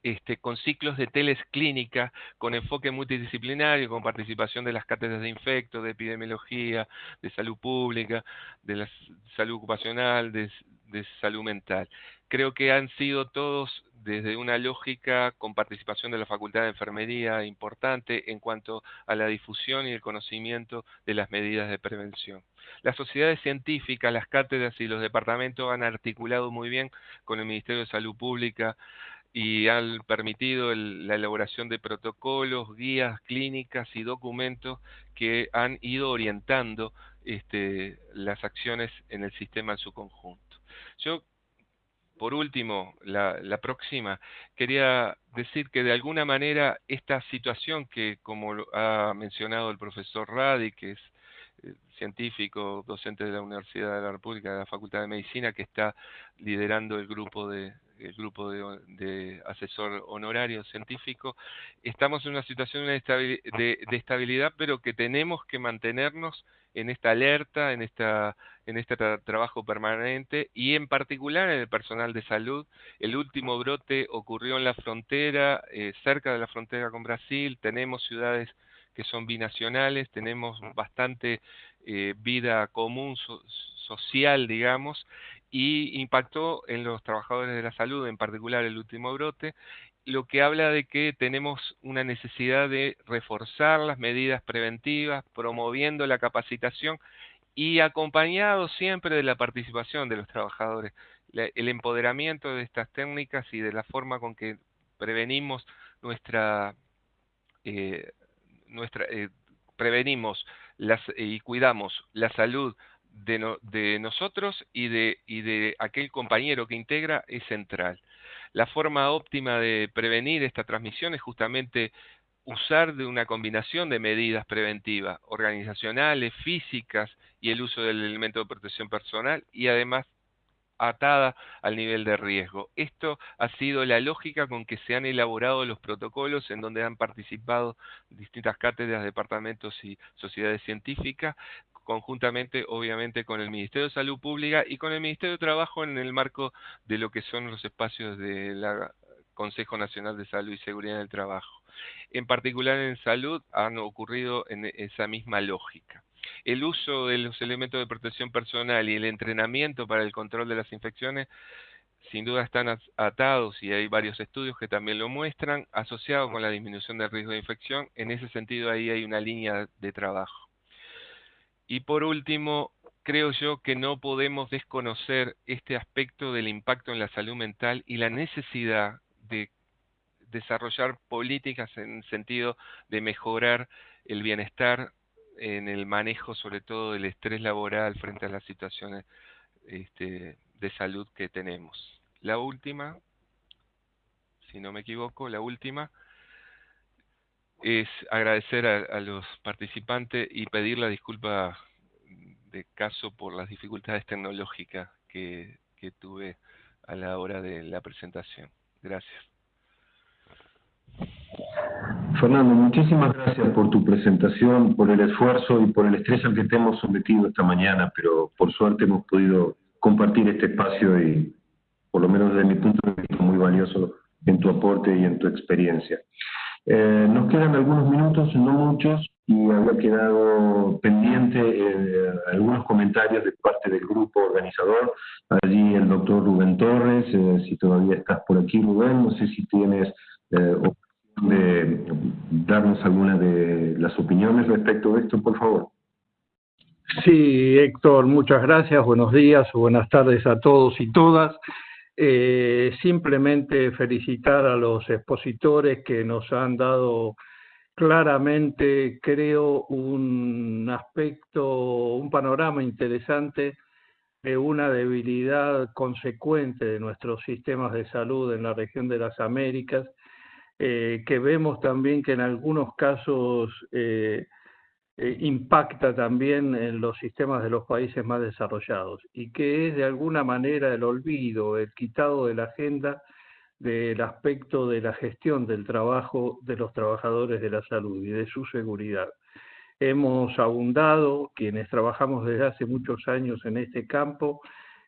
S8: este, con ciclos de teles clínica, con enfoque multidisciplinario, con participación de las cátedras de infecto, de epidemiología, de salud pública, de la salud ocupacional, de salud mental. Creo que han sido todos desde una lógica con participación de la Facultad de Enfermería importante en cuanto a la difusión y el conocimiento de las medidas de prevención. Las sociedades científicas, las cátedras y los departamentos han articulado muy bien con el Ministerio de Salud Pública y han permitido la elaboración de protocolos, guías clínicas y documentos que han ido orientando este, las acciones en el sistema en su conjunto. Yo por último, la, próxima, quería decir que de alguna manera esta situación que, como ha mencionado el profesor Radi, que es científico, docente de la Universidad de la República, de la Facultad de Medicina, que está liderando el grupo de, el grupo de, asesor honorario científico, estamos en una situación de, de estabilidad, pero que tenemos que mantenernos en esta alerta, en, esta, en este trabajo permanente y en particular en el personal de salud. El último brote ocurrió en la frontera, eh, cerca de la frontera con Brasil. Tenemos ciudades que son binacionales, tenemos bastante eh, vida común social, digamos, y impactó en los trabajadores de la salud, en particular el último brote, lo que habla de que tenemos una necesidad de reforzar las medidas preventivas, promoviendo la capacitación y acompañado siempre de la participación de los trabajadores, el empoderamiento de estas técnicas y de la forma con que prevenimos nuestra, eh, nuestra eh, prevenimos las, y cuidamos la salud de, de nosotros y de, y de aquel compañero que integra es central. La forma óptima de prevenir esta transmisión es justamente usar de una combinación de medidas preventivas, organizacionales, físicas y el uso del elemento de protección personal y además atada al nivel de riesgo. Esto ha sido la lógica con que se han elaborado los protocolos en donde han participado distintas cátedras, departamentos y sociedades científicas, conjuntamente obviamente con el Ministerio de Salud Pública y con el Ministerio de Trabajo en el marco de lo que son los espacios del Consejo Nacional de Salud y Seguridad del Trabajo. En particular en salud han ocurrido en esa misma lógica. El uso de los elementos de protección personal y el entrenamiento para el control de las infecciones sin duda están atados y hay varios estudios que también lo muestran, asociados con la disminución del riesgo de infección. En ese sentido ahí hay una línea de trabajo. Y por último, creo yo que no podemos desconocer este aspecto del impacto en la salud mental y la necesidad de, desarrollar políticas en el sentido de mejorar el bienestar en el manejo sobre todo del estrés laboral frente a las situaciones este, de salud que tenemos. La última, si no me equivoco, la última es agradecer a, los participantes y pedir la disculpa de caso por las dificultades tecnológicas que, que tuve a la hora de la presentación. Gracias.
S2: Fernando, muchísimas gracias por tu presentación, por el esfuerzo y por el estrés al que te hemos sometido esta mañana, pero por suerte hemos podido compartir este espacio y, por lo menos desde mi punto de vista, muy valioso en tu aporte y en tu experiencia. Eh, nos quedan algunos minutos, no muchos, y había quedado pendiente eh, algunos comentarios de parte del grupo organizador. Allí el doctor Rubén Torres, eh, si todavía estás por aquí, Rubén, no sé si tienes de darnos alguna de las opiniones respecto de esto, por favor.
S9: Sí, Héctor, muchas gracias. Buenos días o buenas tardes a todos y todas. Eh, simplemente felicitar a los expositores que nos han dado claramente, creo, un aspecto, un panorama interesante de una debilidad consecuente de nuestros sistemas de salud en la región de las Américas eh, que vemos también que en algunos casos eh, eh, impacta también en los sistemas de los países más desarrollados y que es de alguna manera el olvido, el quitado de la agenda del aspecto de la gestión del trabajo de los trabajadores de la salud y de su seguridad. Hemos abundado, quienes trabajamos desde hace muchos años en este campo,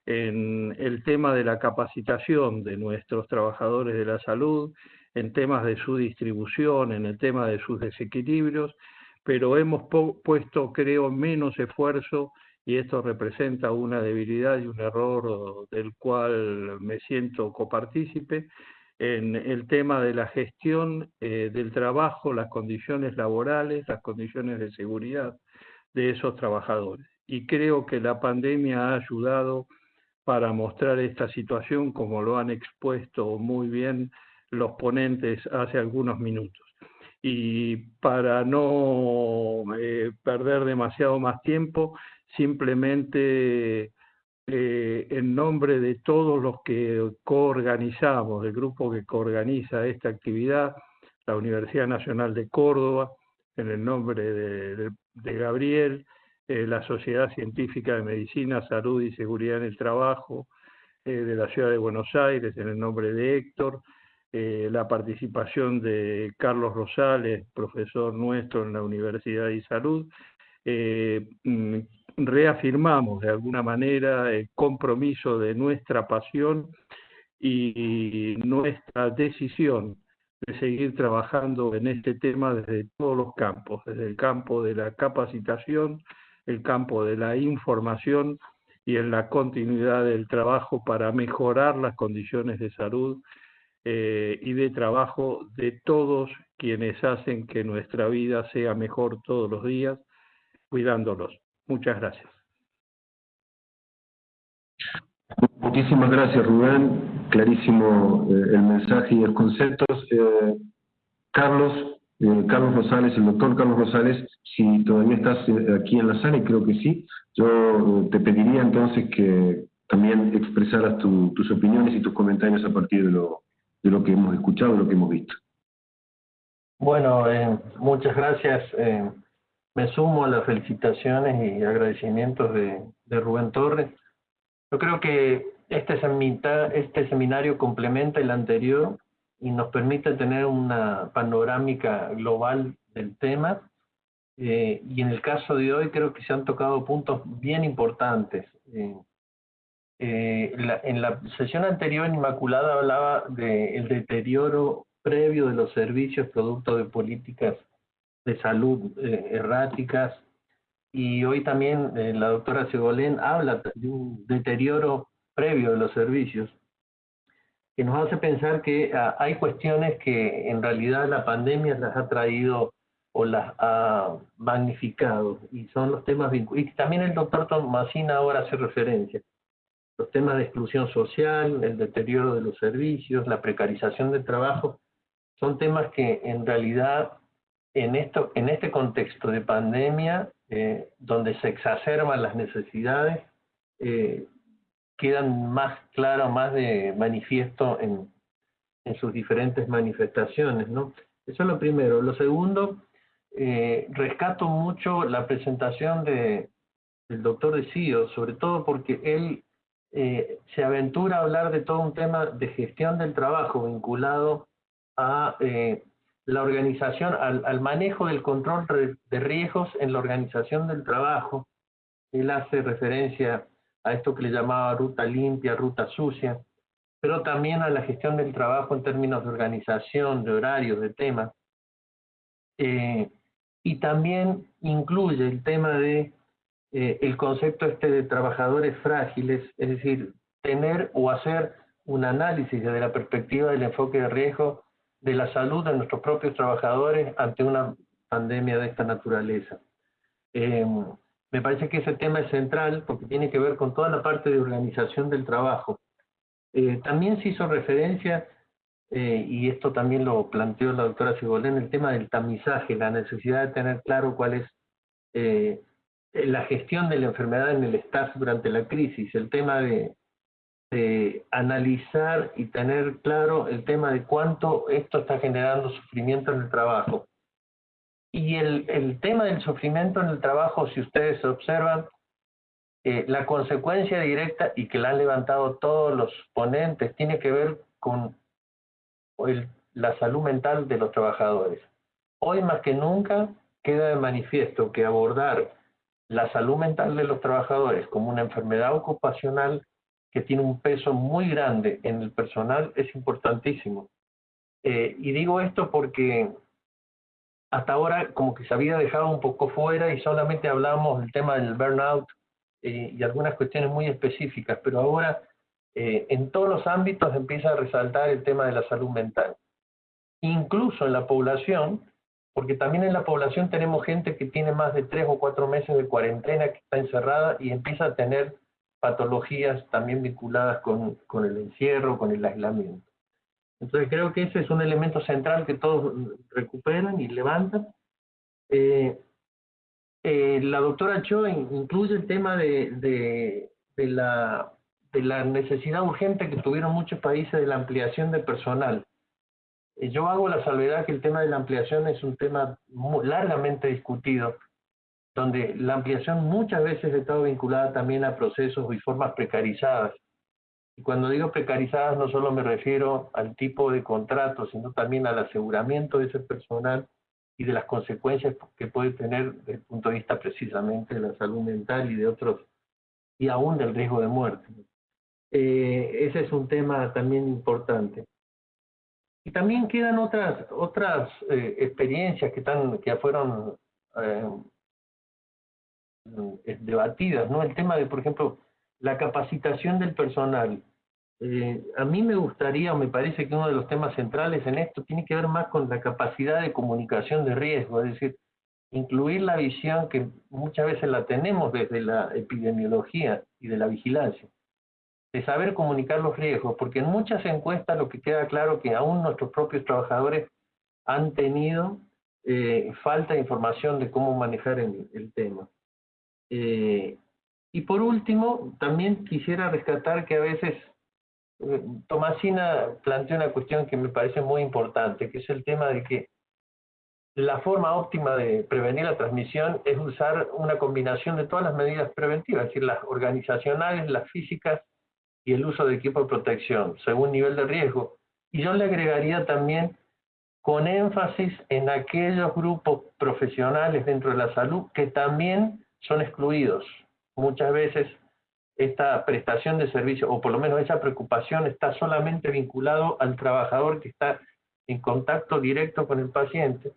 S9: en el tema de la capacitación de nuestros trabajadores de la salud, en temas de su distribución, en el tema de sus desequilibrios, pero hemos puesto, creo, menos esfuerzo y esto representa una debilidad y un error del cual me siento copartícipe en el tema de la gestión eh, del trabajo, las condiciones laborales, las condiciones de seguridad de esos trabajadores. Y creo que la pandemia ha ayudado para mostrar esta situación, como lo han expuesto muy bien los ponentes hace algunos minutos. Y para no eh, perder demasiado más tiempo, simplemente eh, en nombre de todos los que coorganizamos, del grupo que coorganiza esta actividad, la Universidad Nacional de Córdoba, en el nombre de, Gabriel, eh, la Sociedad Científica de Medicina, Salud y Seguridad en el Trabajo de la Ciudad de Buenos Aires, en el nombre de Héctor, eh, la participación de Carlos Rosales, profesor nuestro en la Universidad de Salud, eh, mm, reafirmamos de alguna manera el compromiso de nuestra pasión y nuestra decisión de seguir trabajando en este tema desde todos los campos, desde el campo de la capacitación, el campo de la información y en la continuidad del trabajo para mejorar las condiciones de salud eh, y de trabajo de todos quienes hacen que nuestra vida sea mejor todos los días, cuidándolos. Muchas gracias.
S2: Muchísimas gracias, Rubén. Clarísimo eh, el mensaje y los conceptos. Eh, Carlos, Carlos Rosales, el doctor Carlos Rosales, si todavía estás aquí en la sala, y creo que sí, yo te pediría entonces que también expresaras tus opiniones y tus comentarios a partir de lo, de lo que hemos escuchado, de lo que hemos visto.
S10: Bueno, eh, muchas gracias. Eh, me sumo a las felicitaciones y agradecimientos de, de Rubén Torres. Yo creo que este, este seminario complementa el anterior y nos permite tener una panorámica global del tema. Eh, y en el caso de hoy creo que se han tocado puntos bien importantes. Eh, eh, en la sesión anterior, Inmaculada hablaba del deterioro previo de los servicios producto de políticas de salud eh, erráticas y hoy también eh, la doctora Segolén habla de un deterioro previo de los servicios que nos hace pensar que ah, hay cuestiones que en realidad la pandemia las ha traído o las ha magnificado y son los temas vinculados. Y también el doctor Tomasina ahora hace referencia los temas de exclusión social, el deterioro de los servicios, la precarización del trabajo, son temas que en realidad en, esto, en este contexto de pandemia, eh, donde se exacerban las necesidades, eh, quedan más claras, más de manifiesto en, en sus diferentes manifestaciones. ¿no? Eso es lo primero. Lo segundo, eh, rescato mucho la presentación de, del doctor de sobre todo porque él eh, se aventura a hablar de todo un tema de gestión del trabajo vinculado a eh, la organización, al, manejo del control de riesgos en la organización del trabajo. Él hace referencia a esto que le llamaba ruta limpia, ruta sucia, pero también a la gestión del trabajo en términos de organización, de horarios, de temas. Eh, y también incluye el tema de eh, el concepto este de trabajadores frágiles, es decir, tener o hacer un análisis desde la perspectiva del enfoque de riesgo de la salud de nuestros propios trabajadores ante una pandemia de esta naturaleza. Eh, me parece que ese tema es central porque tiene que ver con toda la parte de organización del trabajo. Eh, también se hizo referencia, eh, y esto también lo planteó la doctora Sigolén, el tema del tamizaje, la necesidad de tener claro cuál es la gestión de la enfermedad en el staff durante la crisis, el tema de, analizar y tener claro el tema de cuánto esto está generando sufrimiento en el trabajo. Y el, tema del sufrimiento en el trabajo, si ustedes observan, eh, la consecuencia directa y que la han levantado todos los ponentes tiene que ver con la salud mental de los trabajadores. Hoy más que nunca queda de manifiesto que abordar la salud mental de los trabajadores como una enfermedad ocupacional que tiene un peso muy grande en el personal es importantísimo. Eh, y digo esto porque hasta ahora como que se había dejado un poco fuera y solamente hablamos del tema del burnout eh, y algunas cuestiones muy específicas, pero ahora eh, en todos los ámbitos empieza a resaltar el tema de la salud mental. Incluso en la población, porque también en la población tenemos gente que tiene más de tres o cuatro meses de cuarentena, que está encerrada y empieza a tener patologías también vinculadas con, el encierro, con el aislamiento. Entonces creo que ese es un elemento central que todos recuperan y levantan. Eh, eh, la doctora Cho incluye el tema de, la, de la necesidad urgente que tuvieron muchos países de la ampliación de personal. Eh, yo hago la salvedad que el tema de la ampliación es un tema largamente discutido, donde la ampliación muchas veces ha estado vinculada también a procesos y formas precarizadas. Y cuando digo precarizadas no solo me refiero al tipo de contrato, sino también al aseguramiento de ese personal y de las consecuencias que puede tener desde el punto de vista precisamente de la salud mental y de otros, y aún del riesgo de muerte. Eh, ese es un tema también importante. Y también quedan otras, otras eh, experiencias que, están, que fueron eh, debatidas, ¿no? El tema de, por ejemplo, la capacitación del personal. Eh, a mí me gustaría, o me parece que uno de los temas centrales en esto tiene que ver más con la capacidad de comunicación de riesgo, es decir, incluir la visión que muchas veces la tenemos desde la epidemiología y de la vigilancia, de saber comunicar los riesgos, porque en muchas encuestas lo que queda claro que aún nuestros propios trabajadores han tenido eh, falta de información de cómo manejar el, el tema. Eh, y por último, también quisiera rescatar que a veces eh, Tomasina plantea una cuestión que me parece muy importante, que es el tema de que la forma óptima de prevenir la transmisión es usar una combinación de todas las medidas preventivas, es decir, las organizacionales, las físicas y el uso de equipo de protección, según nivel de riesgo. Y yo le agregaría también con énfasis en aquellos grupos profesionales dentro de la salud que también son excluidos. Muchas veces esta prestación de servicio, o por lo menos esa preocupación, está solamente vinculado al trabajador que está en contacto directo con el paciente,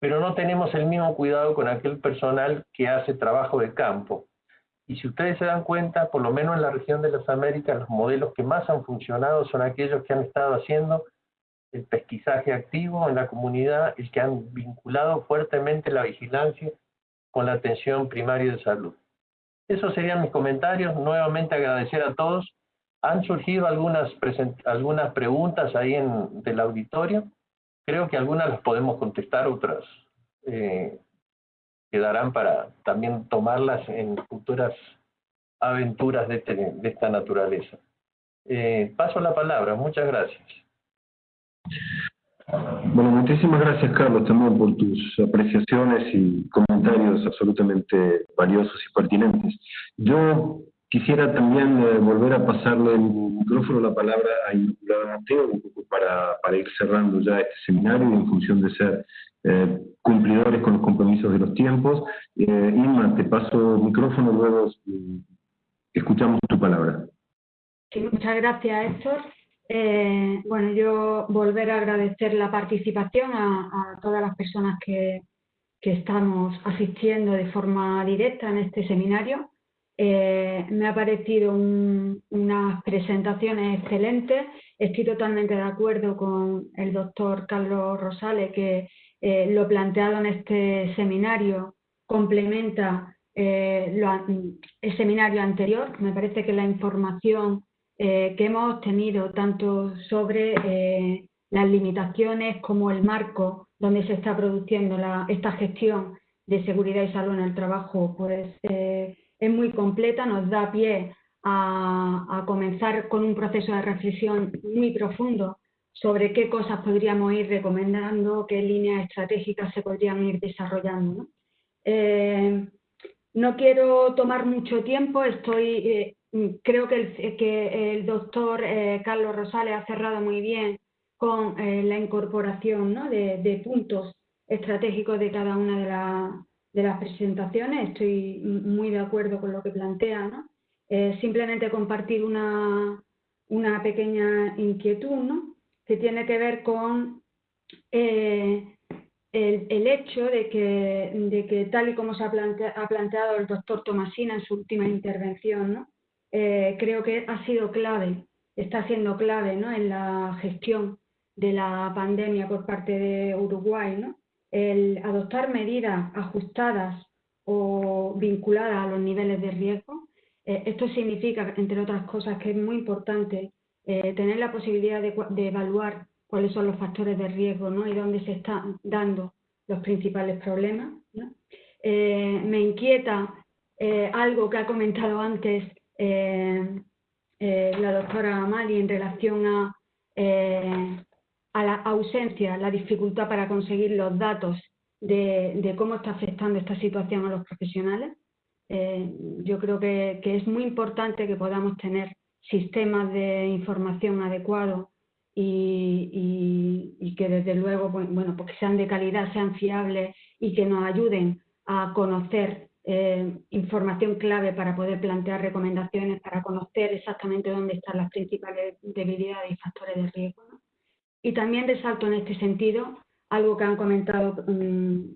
S10: pero no tenemos el mismo cuidado con aquel personal que hace trabajo de campo. Y si ustedes se dan cuenta, por lo menos en la región de las Américas, los modelos que más han funcionado son aquellos que han estado haciendo el pesquisaje activo en la comunidad y que han vinculado fuertemente la vigilancia con la atención primaria de salud. Esos serían mis comentarios. Nuevamente agradecer a todos. Han surgido algunas, algunas preguntas ahí en, del auditorio. creo que algunas las podemos contestar, otras eh, quedarán para también tomarlas en futuras aventuras de, este, de esta naturaleza. Eh, paso la palabra, muchas gracias.
S2: Bueno, muchísimas gracias Carlos también por tus apreciaciones y comentarios absolutamente valiosos y pertinentes. Yo quisiera también eh, volver a pasarle el micrófono, la palabra a Inmaculada Mateo, un poco para, para ir cerrando ya este seminario y en función de ser eh, cumplidores con los compromisos de los tiempos. Eh, Inma, te paso el micrófono, luego mm, escuchamos tu palabra.
S3: Sí, muchas gracias, Héctor. Eh, bueno, yo volver a agradecer la participación a, todas las personas que, estamos asistiendo de forma directa en este seminario. Eh, me ha parecido unas presentaciones excelentes. Estoy totalmente de acuerdo con el doctor Carlos Rosales que eh, lo planteado en este seminario complementa el seminario anterior. Me parece que la información eh, que hemos obtenido tanto sobre eh, las limitaciones como el marco donde se está produciendo esta gestión de seguridad y salud en el trabajo, pues eh, es muy completa, nos da pie a, comenzar con un proceso de reflexión muy profundo sobre qué cosas podríamos ir recomendando, qué líneas estratégicas se podrían ir desarrollando. ¿no? no quiero tomar mucho tiempo, estoy Mm, creo que el, que el doctor eh, Carlos Rosales ha cerrado muy bien con eh, la incorporación de, puntos estratégicos de cada una de, las presentaciones. Estoy muy de acuerdo con lo que plantea. ¿no? Eh, simplemente compartir una, una, pequeña inquietud ¿no? Que tiene que ver con el, el, hecho de que, de que, tal y como se ha, planteado el doctor Tomasina en su última intervención, ¿no? Eh, creo que ha sido clave, está siendo clave en la gestión de la pandemia por parte de Uruguay, ¿no? el adoptar medidas ajustadas o vinculadas a los niveles de riesgo. Eh, esto significa, entre otras cosas, que es muy importante eh, tener la posibilidad de, evaluar cuáles son los factores de riesgo ¿no? y dónde se están dando los principales problemas. me inquieta algo que ha comentado antes eh, eh, la doctora Amali en relación eh, a, la ausencia, la dificultad para conseguir los datos de, cómo está afectando esta situación a los profesionales. yo creo que, es muy importante que podamos tener sistemas de información adecuados y, que desde luego pues, bueno, pues sean de calidad, sean fiables y que nos ayuden a conocer eh, información clave para poder plantear recomendaciones, para conocer exactamente dónde están las principales debilidades y factores de riesgo. Y también resalto en este sentido algo que han comentado um,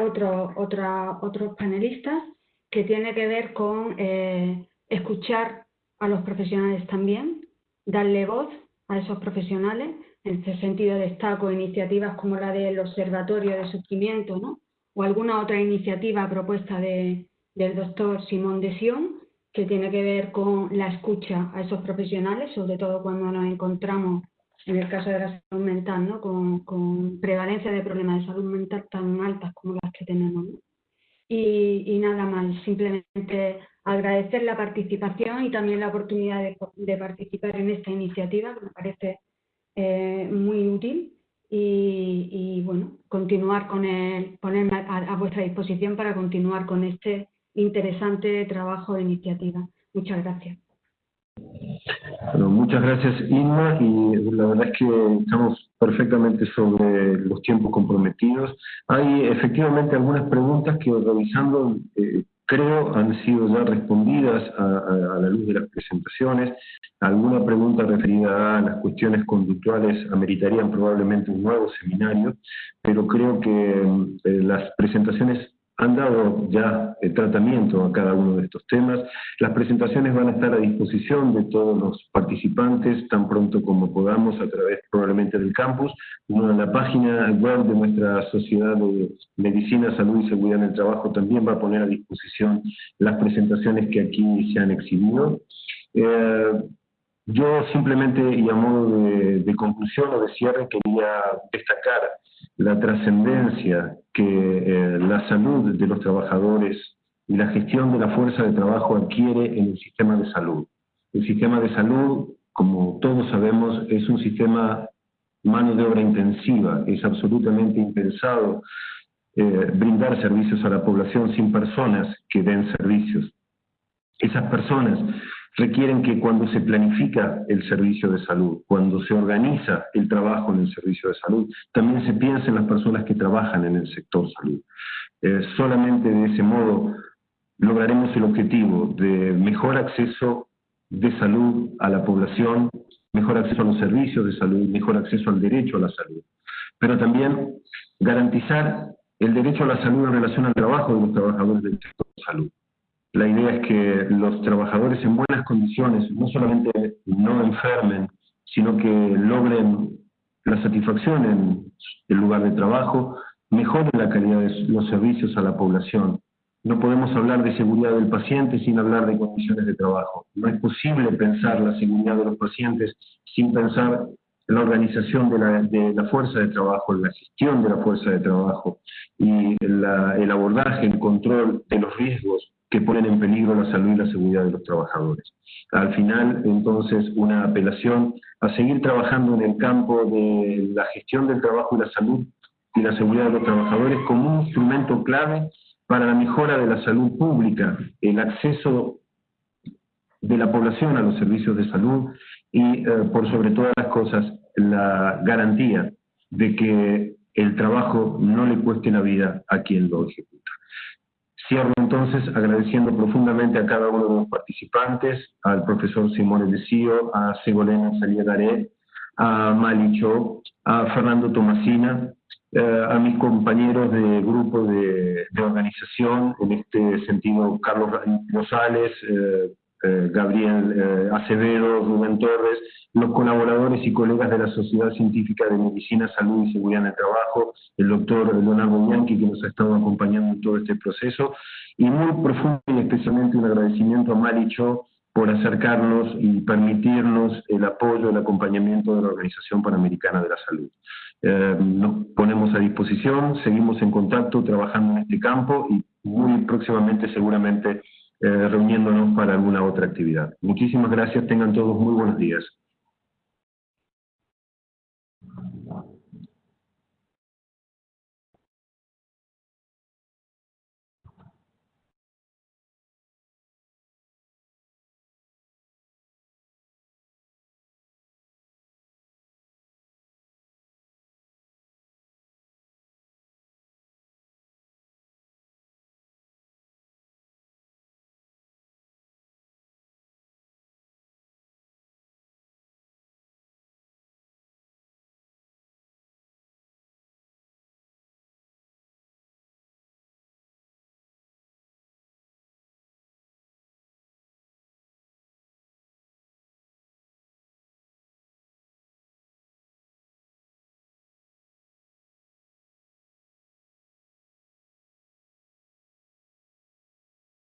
S3: otros panelistas, que tiene que ver con eh, escuchar a los profesionales también, darle voz a esos profesionales. En este sentido destaco iniciativas como la del Observatorio de Sufrimiento, o alguna otra iniciativa propuesta de, del doctor Simón de Sion, que tiene que ver con la escucha a esos profesionales, sobre todo cuando nos encontramos, en el caso de la salud mental, ¿no? con, prevalencia de problemas de salud mental tan altas como las que tenemos. Y, nada más, simplemente agradecer la participación y también la oportunidad de, participar en esta iniciativa, que me parece eh, muy útil y, bueno, continuar con el, ponerme a, vuestra disposición para continuar con este interesante trabajo de iniciativa. Muchas gracias.
S2: Bueno, muchas gracias Inma y la verdad es que estamos perfectamente sobre los tiempos comprometidos. Hay efectivamente algunas preguntas que revisando eh, creo han sido ya respondidas a, la luz de las presentaciones. Alguna pregunta referida a las cuestiones conductuales ameritarían probablemente un nuevo seminario, pero creo que eh, las presentaciones han dado ya tratamiento a cada uno de estos temas. Las presentaciones van a estar a disposición de todos los participantes tan pronto como podamos a través probablemente del campus. en la página web de nuestra Sociedad de Medicina, Salud y Seguridad en el Trabajo también va a poner a disposición las presentaciones que aquí se han exhibido. Eh, yo simplemente, y a modo de, conclusión o de cierre, quería destacar la trascendencia que eh, la salud de los trabajadores y la gestión de la fuerza de trabajo adquiere en el sistema de salud. El sistema de salud, como todos sabemos, es un sistema mano de obra intensiva, es absolutamente impensado eh, brindar servicios a la población sin personas que den servicios. Esas personas requieren que cuando se planifica el servicio de salud, cuando se organiza el trabajo en el servicio de salud, también se piense en las personas que trabajan en el sector salud. Eh, solamente de ese modo lograremos el objetivo de mejor acceso de salud a la población, mejor acceso a los servicios de salud, mejor acceso al derecho a la salud, pero también garantizar el derecho a la salud en relación al trabajo de los trabajadores del sector de salud. La idea es que los trabajadores en buenas condiciones no solamente no enfermen, sino que logren la satisfacción en el lugar de trabajo, mejoren la calidad de los servicios a la población. No podemos hablar de seguridad del paciente sin hablar de condiciones de trabajo. No es posible pensar la seguridad de los pacientes sin pensar en la organización de la, de la fuerza de trabajo, la gestión de la fuerza de trabajo y el abordaje, el control de los riesgos que ponen en peligro la salud y la seguridad de los trabajadores. Al final, entonces, una apelación a seguir trabajando en el campo de la gestión del trabajo y la salud y la seguridad de los trabajadores como un instrumento clave para la mejora de la salud pública, el acceso de la población a los servicios de salud y, eh, por sobre todas las cosas, la garantía de que el trabajo no le cueste la vida a quien lo ejecuta. Cierro entonces agradeciendo profundamente a cada uno de los participantes, al profesor Simone Desío, a Segolena Saliagaré, a Malicho, a Fernando Tomasina, eh, a mis compañeros de grupo de, organización, en este sentido Carlos Rosales, eh, eh, Gabriel eh, Acevedo, Rubén Torres, los colaboradores y colegas de la Sociedad Científica de Medicina, Salud y Seguridad en el Trabajo, el doctor Leonardo Bianchi, que nos ha estado acompañando en todo este proceso, y muy profundo y especialmente un agradecimiento a Maricho por acercarnos y permitirnos el apoyo, el acompañamiento de la Organización Panamericana de la Salud. Eh, nos ponemos a disposición, seguimos en contacto, trabajando en este campo y muy próximamente seguramente reuniéndonos para alguna otra actividad. Muchísimas gracias, tengan todos muy buenos días.